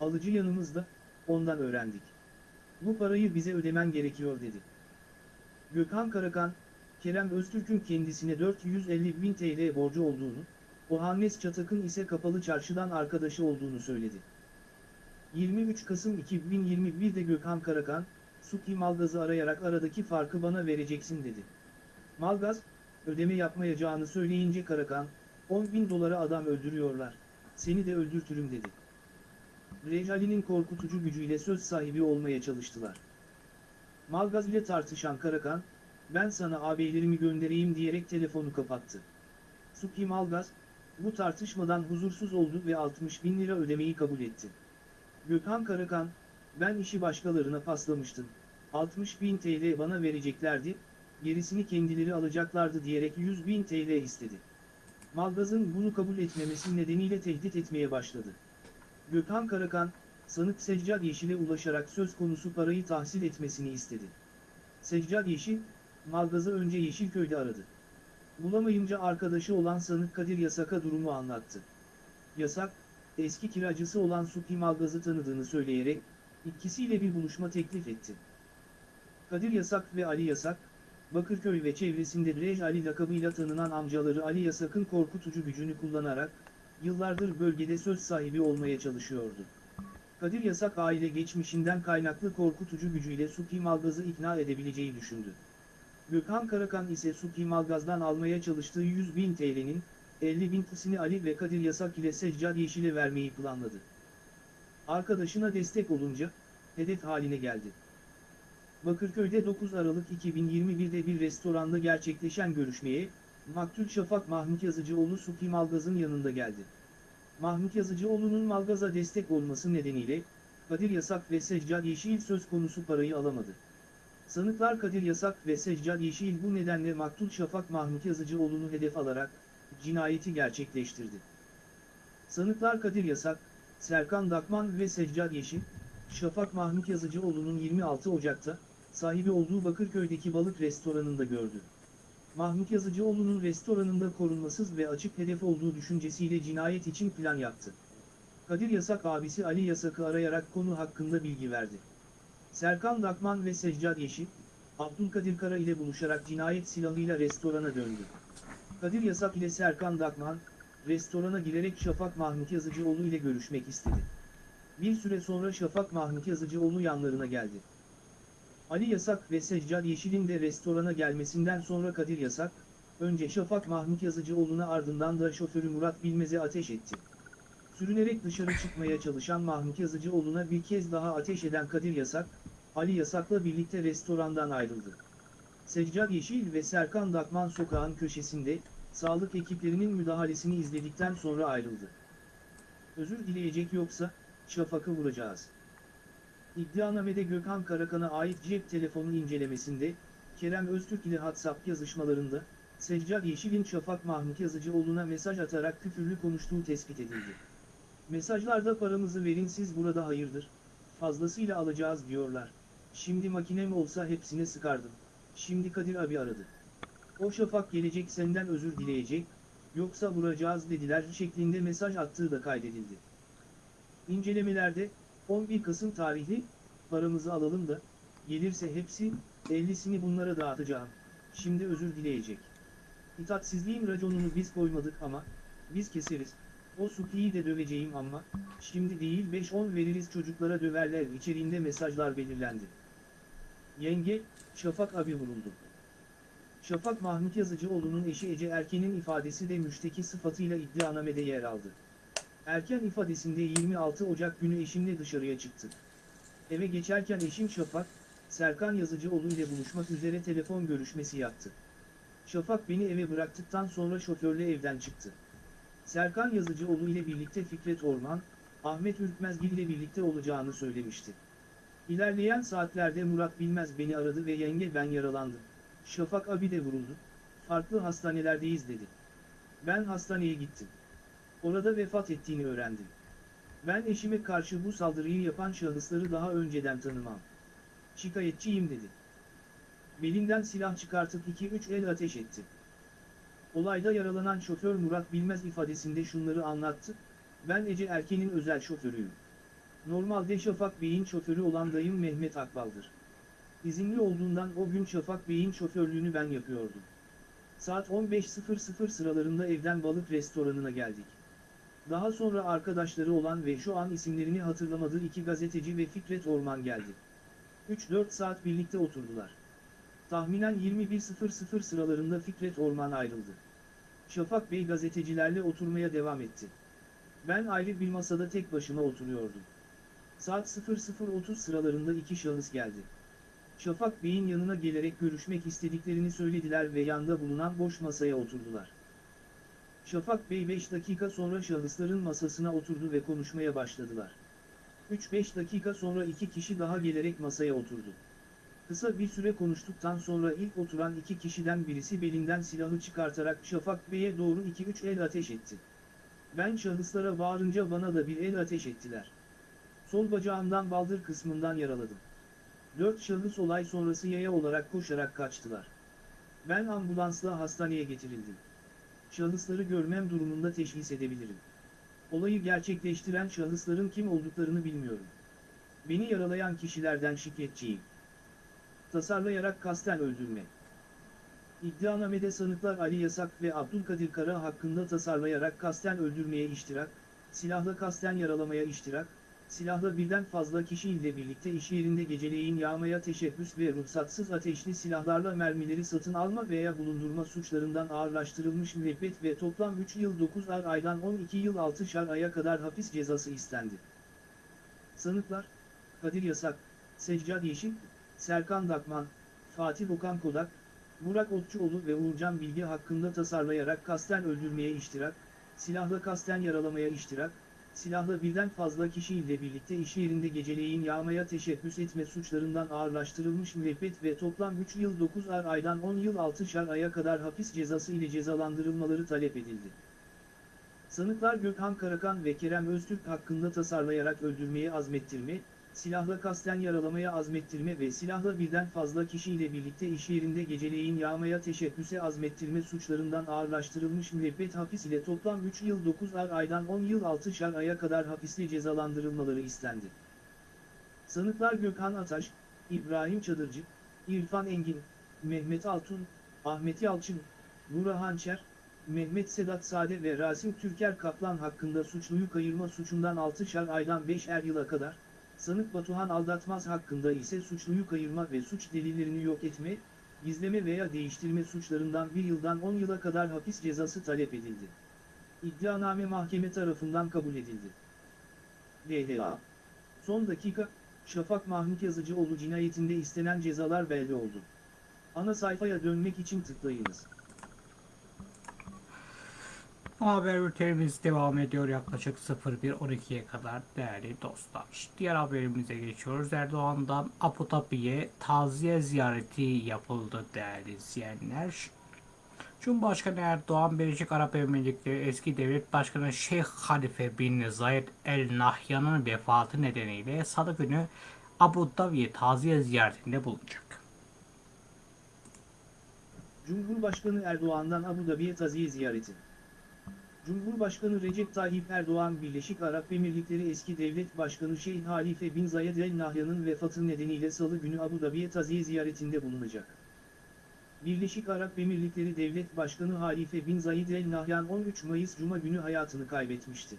alıcı yanımızda, ondan öğrendik. Bu parayı bize ödemen gerekiyor dedi. Gökhan Karakan, Kerem Öztürk'ün kendisine 450 bin TL borcu olduğunu, Ohannes Çatak'ın ise kapalı çarşıdan arkadaşı olduğunu söyledi. 23 Kasım 2021'de Gökhan Karakan, Suki Malgaz'ı arayarak aradaki farkı bana vereceksin dedi. Malgaz, ödeme yapmayacağını söyleyince Karakan, 10 bin dolara adam öldürüyorlar, seni de öldürtürüm dedi. Recali'nin korkutucu gücüyle söz sahibi olmaya çalıştılar. Malgaz ile tartışan Karakan, ben sana ağabeylerimi göndereyim diyerek telefonu kapattı. Suki Malgaz, bu tartışmadan huzursuz oldu ve 60 bin lira ödemeyi kabul etti. Gökhan Karakan, ben işi başkalarına paslamıştım, 60 bin TL bana vereceklerdi, gerisini kendileri alacaklardı diyerek 100 bin TL istedi. Malgaz'ın bunu kabul etmemesi nedeniyle tehdit etmeye başladı. Gökhan Karakan, sanık Seccad Yeşil'e ulaşarak söz konusu parayı tahsil etmesini istedi. Seccad Yeşil, Malgaz'ı önce Yeşilköy'de aradı. Bulamayınca arkadaşı olan sanık Kadir Yasak'a durumu anlattı. Yasak, eski kiracısı olan Supi Malgaz'ı tanıdığını söyleyerek, ikisiyle bir buluşma teklif etti. Kadir Yasak ve Ali Yasak, Bakırköy ve çevresinde Rej Ali lakabıyla tanınan amcaları Ali Yasak'ın korkutucu gücünü kullanarak, yıllardır bölgede söz sahibi olmaya çalışıyordu. Kadir Yasak aile geçmişinden kaynaklı korkutucu gücüyle Supi Malgaz'ı ikna edebileceği düşündü. Gökhan Karakan ise Supi Malgaz'dan almaya çalıştığı 100 bin TL'nin 50 bin TL'sini Ali ve Kadir Yasak ile Seccad Yeşil'e vermeyi planladı. Arkadaşına destek olunca, hedef haline geldi. Bakırköy'de 9 Aralık 2021'de bir restoranda gerçekleşen görüşmeye, Maktul Şafak Mahmut Yazıcıoğlu Supi Malgaz'ın yanında geldi. Mahmut Yazıcıoğlu'nun Malgaz'a destek olması nedeniyle, Kadir Yasak ve Seccad Yeşil söz konusu parayı alamadı. Sanıklar Kadir Yasak ve Seccad Yeşil bu nedenle Maktul Şafak Mahmut Yazıcıoğlu'nu hedef alarak, cinayeti gerçekleştirdi. Sanıklar Kadir Yasak, Serkan Dakman ve Seccad Yeşil, Şafak Mahmut Yazıcıoğlu'nun 26 Ocak'ta, sahibi olduğu Bakırköy'deki balık restoranında gördü. Mahmut Yazıcıoğlu'nun restoranında korunmasız ve açık hedef olduğu düşüncesiyle cinayet için plan yaptı. Kadir Yasak abisi Ali Yasak'ı arayarak konu hakkında bilgi verdi. Serkan Dakman ve Seccad Yeşil, Abdülkadir Kara ile buluşarak cinayet silahıyla restorana döndü. Kadir Yasak ile Serkan Dakman, restorana girerek Şafak Mahmut Yazıcıoğlu ile görüşmek istedi. Bir süre sonra Şafak Mahmut Yazıcıoğlu yanlarına geldi. Ali Yasak ve Seccad Yeşil'in de restorana gelmesinden sonra Kadir Yasak, önce Şafak Mahmut Yazıcıoğlu'na ardından da şoförü Murat Bilmez'e ateş etti. Sürünerek dışarı çıkmaya çalışan Mahmut Yazıcıoğlu'na bir kez daha ateş eden Kadir Yasak, Ali Yasak'la birlikte restorandan ayrıldı. Seccad Yeşil ve Serkan Dakman sokağın köşesinde, sağlık ekiplerinin müdahalesini izledikten sonra ayrıldı. Özür dileyecek yoksa, Şafak'ı vuracağız. İddianamede Gökhan Karakan'a ait cep telefonu incelemesinde, Kerem Öztürk ile WhatsApp yazışmalarında, Seccad Yeşil'in Şafak Mahmut Yazıcıoğlu'na mesaj atarak küfürlü konuştuğu tespit edildi. Mesajlarda paramızı verin siz burada hayırdır, fazlasıyla alacağız diyorlar. Şimdi makinem olsa hepsine sıkardım. Şimdi Kadir abi aradı. O Şafak gelecek senden özür dileyecek, yoksa vuracağız dediler şeklinde mesaj attığı da kaydedildi. İncelemelerde, 11 Kasım tarihli, paramızı alalım da, gelirse hepsi, 50'sini bunlara dağıtacağım, şimdi özür dileyecek. İtatsizliğin raconunu biz koymadık ama, biz keseriz, o Suki'yi de döveceğim ama, şimdi değil 5-10 veririz çocuklara döverler içeriğinde mesajlar belirlendi. Yenge, Şafak abi vuruldu. Şafak Mahmut Yazıcıoğlu'nun eşi Ece Erken'in ifadesi de müşteki sıfatıyla iddianamede yer aldı. Erken ifadesinde 26 Ocak günü eşimle dışarıya çıktı. Eve geçerken eşim Şafak, Serkan Yazıcıoğlu ile buluşmak üzere telefon görüşmesi yaptı. Şafak beni eve bıraktıktan sonra şoförle evden çıktı. Serkan Yazıcıoğlu ile birlikte Fikret Orman, Ahmet Ürkmezgil ile birlikte olacağını söylemişti. İlerleyen saatlerde Murat Bilmez beni aradı ve yenge ben yaralandım. Şafak abi de vuruldu. Farklı hastanelerdeyiz dedi. Ben hastaneye gittim. Orada vefat ettiğini öğrendim. Ben eşime karşı bu saldırıyı yapan şahısları daha önceden tanımam. Şikayetçiyim dedi. Belinden silah çıkartıp 2-3 el ateş etti. Olayda yaralanan şoför Murat Bilmez ifadesinde şunları anlattı. Ben Ece Erken'in özel şoförüyüm. Normalde Şafak Bey'in şoförü olan dayım Mehmet Akbal'dır. İzinli olduğundan o gün Şafak Bey'in şoförlüğünü ben yapıyordum. Saat 15.00 sıralarında evden balık restoranına geldik. Daha sonra arkadaşları olan ve şu an isimlerini hatırlamadığı iki gazeteci ve Fikret Orman geldi. 3-4 saat birlikte oturdular. Tahminen 21.00 sıralarında Fikret Orman ayrıldı. Şafak Bey gazetecilerle oturmaya devam etti. Ben ayrı bir masada tek başıma oturuyordum. Saat 00.30 sıralarında iki şahıs geldi. Şafak Bey'in yanına gelerek görüşmek istediklerini söylediler ve yanda bulunan boş masaya oturdular. Şafak Bey 5 dakika sonra şahısların masasına oturdu ve konuşmaya başladılar. 3-5 dakika sonra iki kişi daha gelerek masaya oturdu. Kısa bir süre konuştuktan sonra ilk oturan iki kişiden birisi belinden silahı çıkartarak Şafak Bey'e doğru 2-3 el ateş etti. Ben şahıslara bağırınca bana da bir el ateş ettiler. Sol bacağımdan baldır kısmından yaraladım. Dört şahıs olay sonrası yaya olarak koşarak kaçtılar. Ben ambulansla hastaneye getirildim. Şahısları görmem durumunda teşhis edebilirim. Olayı gerçekleştiren şahısların kim olduklarını bilmiyorum. Beni yaralayan kişilerden şikayetçiyim. Tasarlayarak kasten öldürme. İddianamede sanıklar Ali Yasak ve Abdülkadir Kara hakkında tasarlayarak kasten öldürmeye iştirak, silahla kasten yaralamaya iştirak, silahla birden fazla kişi ile birlikte iş yerinde geceleyin yağmaya teşebbüs ve ruhsatsız ateşli silahlarla mermileri satın alma veya bulundurma suçlarından ağırlaştırılmış müebbet ve toplam 3 yıl 9 aydan 12 yıl 6 aya kadar hapis cezası istendi. Sanıklar, Kadir Yasak, Seccad Yeşil, Serkan Dakman, Fatih Okan Kodak, Burak Otçuoğlu ve Uğurcan Bilgi hakkında tasarlayarak kasten öldürmeye iştirak, silahla kasten yaralamaya iştirak, silahla birden fazla kişi ile birlikte iş yerinde geceleyin yağmaya teşebbüs etme suçlarından ağırlaştırılmış müebbet ve toplam 3 yıl 9 aydan 10 yıl 6 aya kadar hapis cezası ile cezalandırılmaları talep edildi. Sanıklar Gökhan Karakan ve Kerem Öztürk hakkında tasarlayarak öldürmeye azmettirme, silahla kasten yaralamaya azmettirme ve silahla birden fazla kişiyle birlikte iş yerinde geceleyin yağmaya teşebbüse azmettirme suçlarından ağırlaştırılmış müebbet hapis ile toplam 3 yıl 9 aydan 10 yıl 6 aya kadar hapisle cezalandırılmaları istendi. Sanıklar Gökhan Ataş, İbrahim Çadırcı, İrfan Engin, Mehmet Altun, Ahmet Yalçın, Nura Hançer, Mehmet Sedat Sade ve Rasim Türker Kaplan hakkında suçluyu kayırma suçundan 6 aydan 5'er yıla kadar, Sanık Batuhan Aldatmaz hakkında ise suçluyu kayırma ve suç delillerini yok etme, gizleme veya değiştirme suçlarından 1 yıldan 10 yıla kadar hapis cezası talep edildi. İddianame mahkeme tarafından kabul edildi. DHA Son dakika, Şafak Mahmut Yazıcıoğlu cinayetinde istenen cezalar belli oldu. Ana sayfaya dönmek için tıklayınız. Haber bültenimiz devam ediyor yaklaşık 01.12'ye kadar değerli dostlar. Diğer haberimize geçiyoruz. Erdoğan'dan Abu Dhabi'ye taziye ziyareti yapıldı değerli izleyenler. Cumhurbaşkanı Erdoğan, Birleşik Arap Emirlikleri eski devlet başkanı Şeyh Halife bin Zayed El Nahyan'ın vefatı nedeniyle salı günü Abu Dhabi'ye taziye ziyaretinde bulunacak. Cumhurbaşkanı Erdoğan'dan Abu Dhabi'ye taziye ziyareti. Cumhurbaşkanı Recep Tayyip Erdoğan Birleşik Arap Emirlikleri eski devlet başkanı Şeyh Halife bin Zayed El Nahyan'ın vefatı nedeniyle salı günü Abu Dhabi'ye taziye ziyaretinde bulunacak. Birleşik Arap Emirlikleri Devlet Başkanı Halife bin Zayed El Nahyan 13 Mayıs Cuma günü hayatını kaybetmişti.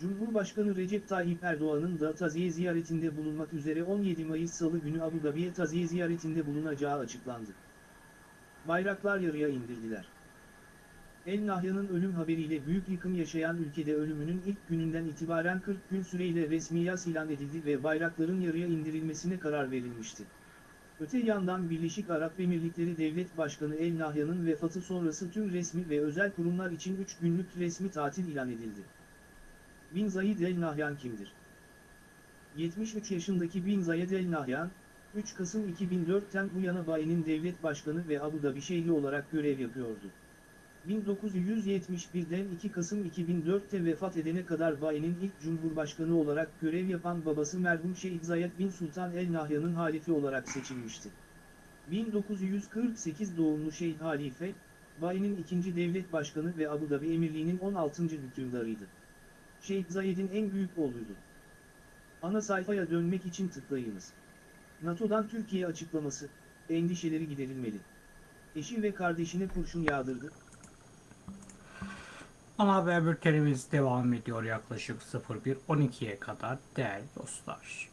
Cumhurbaşkanı Recep Tayyip Erdoğan'ın da taziye ziyaretinde bulunmak üzere 17 Mayıs Salı günü Abu Dhabi'ye taziye ziyaretinde bulunacağı açıklandı. Bayraklar yarıya indirdiler. El Nahyan'ın ölüm haberiyle büyük yıkım yaşayan ülkede ölümünün ilk gününden itibaren 40 gün süreyle resmi yas ilan edildi ve bayrakların yarıya indirilmesine karar verilmişti. Öte yandan Birleşik Arap Emirlikleri Devlet Başkanı El Nahyan'ın vefatı sonrası tüm resmi ve özel kurumlar için 3 günlük resmi tatil ilan edildi. Bin Zayed El Nahyan kimdir? 73 yaşındaki Bin Zayed El Nahyan, 3 Kasım 2004'ten bu yana Bayi'nin devlet başkanı ve Abu Dhabi şehri olarak görev yapıyordu. 1971'den 2 Kasım 2004'te vefat edene kadar Bayi'nin ilk cumhurbaşkanı olarak görev yapan babası merhum Şeyh Zayed bin Sultan El Nahyan'ın halifi olarak seçilmişti. 1948 doğumlu Şeyh Halife, Bayi'nin ikinci devlet başkanı ve Abu Dhabi Emirliği'nin 16. hükümdarıydı. Şeyh Zayed'in en büyük oğluydu. Ana sayfaya dönmek için tıklayınız. NATO'dan Türkiye açıklaması, endişeleri giderilmeli. Eşi ve kardeşine kurşun yağdırdı, Ana haber bültenimiz devam ediyor yaklaşık 01.12'ye kadar değerli dostlar.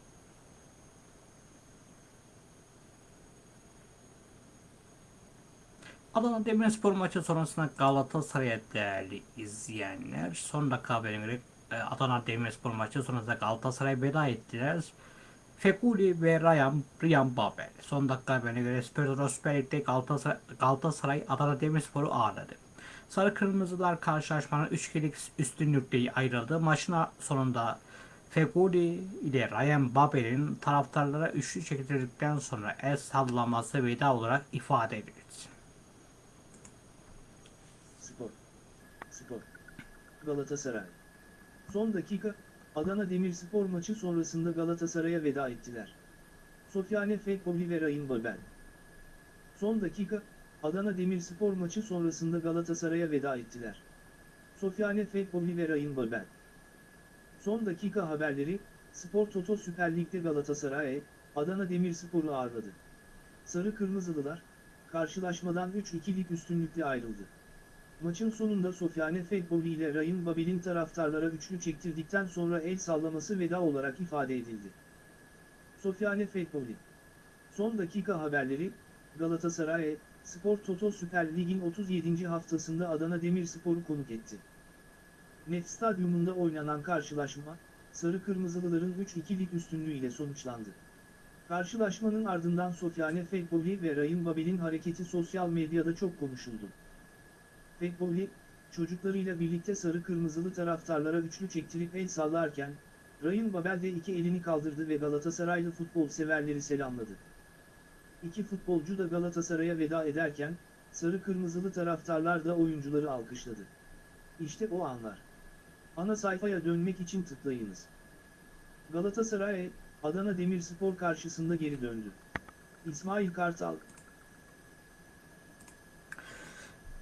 Adana Demirspor maçı sonrasında Galatasaray'a değerli izleyenler. Son dakika haberine göre e, Adana Demirspor maçı sonrasında Galatasaray veda ettiler. Fekuli ve Ryan, Ryan Babel. Son dakika haberine göre Spor Süper Lig'de Galatasaray, Galatasaray Adana Demirspor'u ağırladı. Sarı Kırmızılar karşılaşmanın 3 kere üstünlükle ayrıldı. Maçın sonunda Feguli ile Ryan Babel'in taraftarlara üçlü çektirdikten sonra el sallaması veda olarak ifade edildi. Spor. Spor. Galatasaray. Son dakika, Adana Demirspor maçı sonrasında Galatasaray'a veda ettiler. Sofyane Fekoli ve Ryan Babel. Son dakika, Adana Demirspor maçı sonrasında Galatasaray'a veda ettiler. Sofyane Fekoli ve Ryan Babel. Son dakika haberleri, Spor Toto Süper Lig'de Galatasaray, Adana Demirspor'u ağırladı. Sarı Kırmızılılar, karşılaşmadan 3-2'lik üstünlükle ayrıldı. Maçın sonunda Sofyane Fekoli ile Ryan Babel'in taraftarlara üçlü çektirdikten sonra el sallaması veda olarak ifade edildi. Sofyane Fekoli Son dakika haberleri, Galatasaray, Spor Toto Süper Lig'in 37. haftasında Adana Demirspor'u konuk etti. Net Stadyumunda oynanan karşılaşma, Sarı Kırmızılıların 3-2'lik üstünlüğüyle sonuçlandı. Karşılaşmanın ardından Sofyane Fekoli ve Ryan Babel'in hareketi sosyal medyada çok konuşuldu. Fekoli, çocuklarıyla birlikte sarı kırmızılı taraftarlara üçlü çektirip el sallarken, Ryan Babel de iki elini kaldırdı ve Galatasaraylı futbol severleri selamladı. İki futbolcu da Galatasaray'a veda ederken, sarı kırmızılı taraftarlar da oyuncuları alkışladı. İşte o anlar. Ana sayfaya dönmek için tıklayınız. Galatasaray, Adana Demirspor karşısında geri döndü. İsmail Kartal,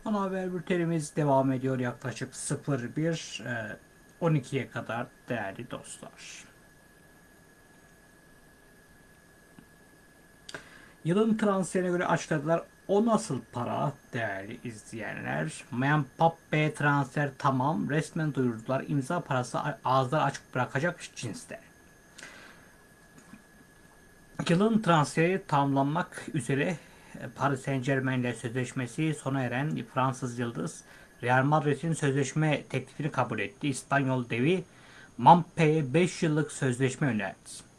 Ana haber bültenimiz devam ediyor yaklaşık 01 e, 12'ye kadar değerli dostlar. Yılın transferine göre açıkladılar. O nasıl para değerli izleyenler? Mbappe transfer tamam. Resmen duyurdular. İmza parası ağızlar açık bırakacak cinste. Yılın transferi tamamlanmak üzere Paris Saint Germain ile sözleşmesi sona eren Fransız Yıldız Real Madrid'in sözleşme teklifini kabul etti. İspanyol devi Mampe'ye 5 yıllık sözleşme önerdi.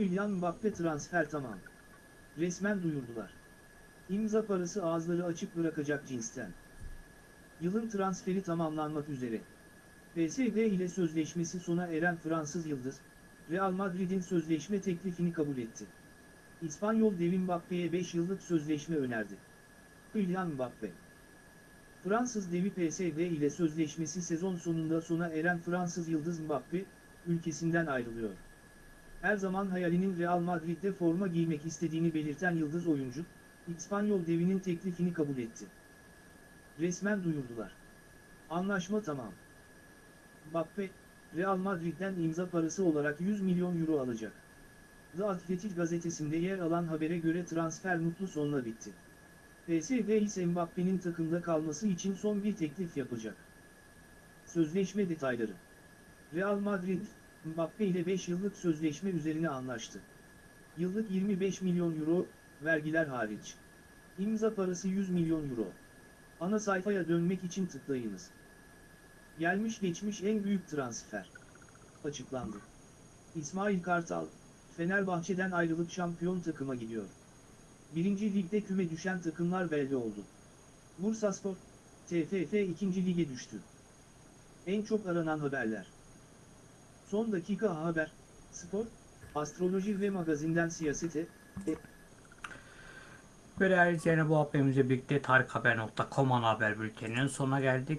Kylian Mbappe transfer tamam. Resmen duyurdular. İmza parası ağızları açık bırakacak cinsten. Yılın transferi tamamlanmak üzere. PSG ile sözleşmesi sona eren Fransız Yıldız, Real Madrid'in sözleşme teklifini kabul etti. İspanyol devi Mbappe'ye 5 yıllık sözleşme önerdi. Kylian Mbappe Fransız devi PSG ile sözleşmesi sezon sonunda sona eren Fransız Yıldız Mbappe, ülkesinden ayrılıyor. Her zaman hayalinin Real Madrid'de forma giymek istediğini belirten yıldız oyuncu, İspanyol devinin teklifini kabul etti. Resmen duyurdular. Anlaşma tamam. Mbappe, Real Madrid'den imza parası olarak 100 milyon euro alacak. The Athletic gazetesinde yer alan habere göre transfer mutlu sonla bitti. PSG ise Mbappe'nin takımda kalması için son bir teklif yapacak. Sözleşme detayları Real Madrid, Mbappe ile 5 yıllık sözleşme üzerine anlaştı. Yıllık 25 milyon euro, vergiler hariç. İmza parası 100 milyon euro. Ana sayfaya dönmek için tıklayınız. Gelmiş geçmiş en büyük transfer. Açıklandı. İsmail Kartal, Fenerbahçe'den ayrılıp şampiyon takıma gidiyor. Birinci ligde küme düşen takımlar belli oldu. Bursaspor, TFF 2. lige düştü. En çok aranan haberler. Son dakika haber, spor, astroloji ve magazinden siyasete, e, değerli izleyenler bu haberimizle birlikte tarikhaber.com haber bülteninin sonuna geldik.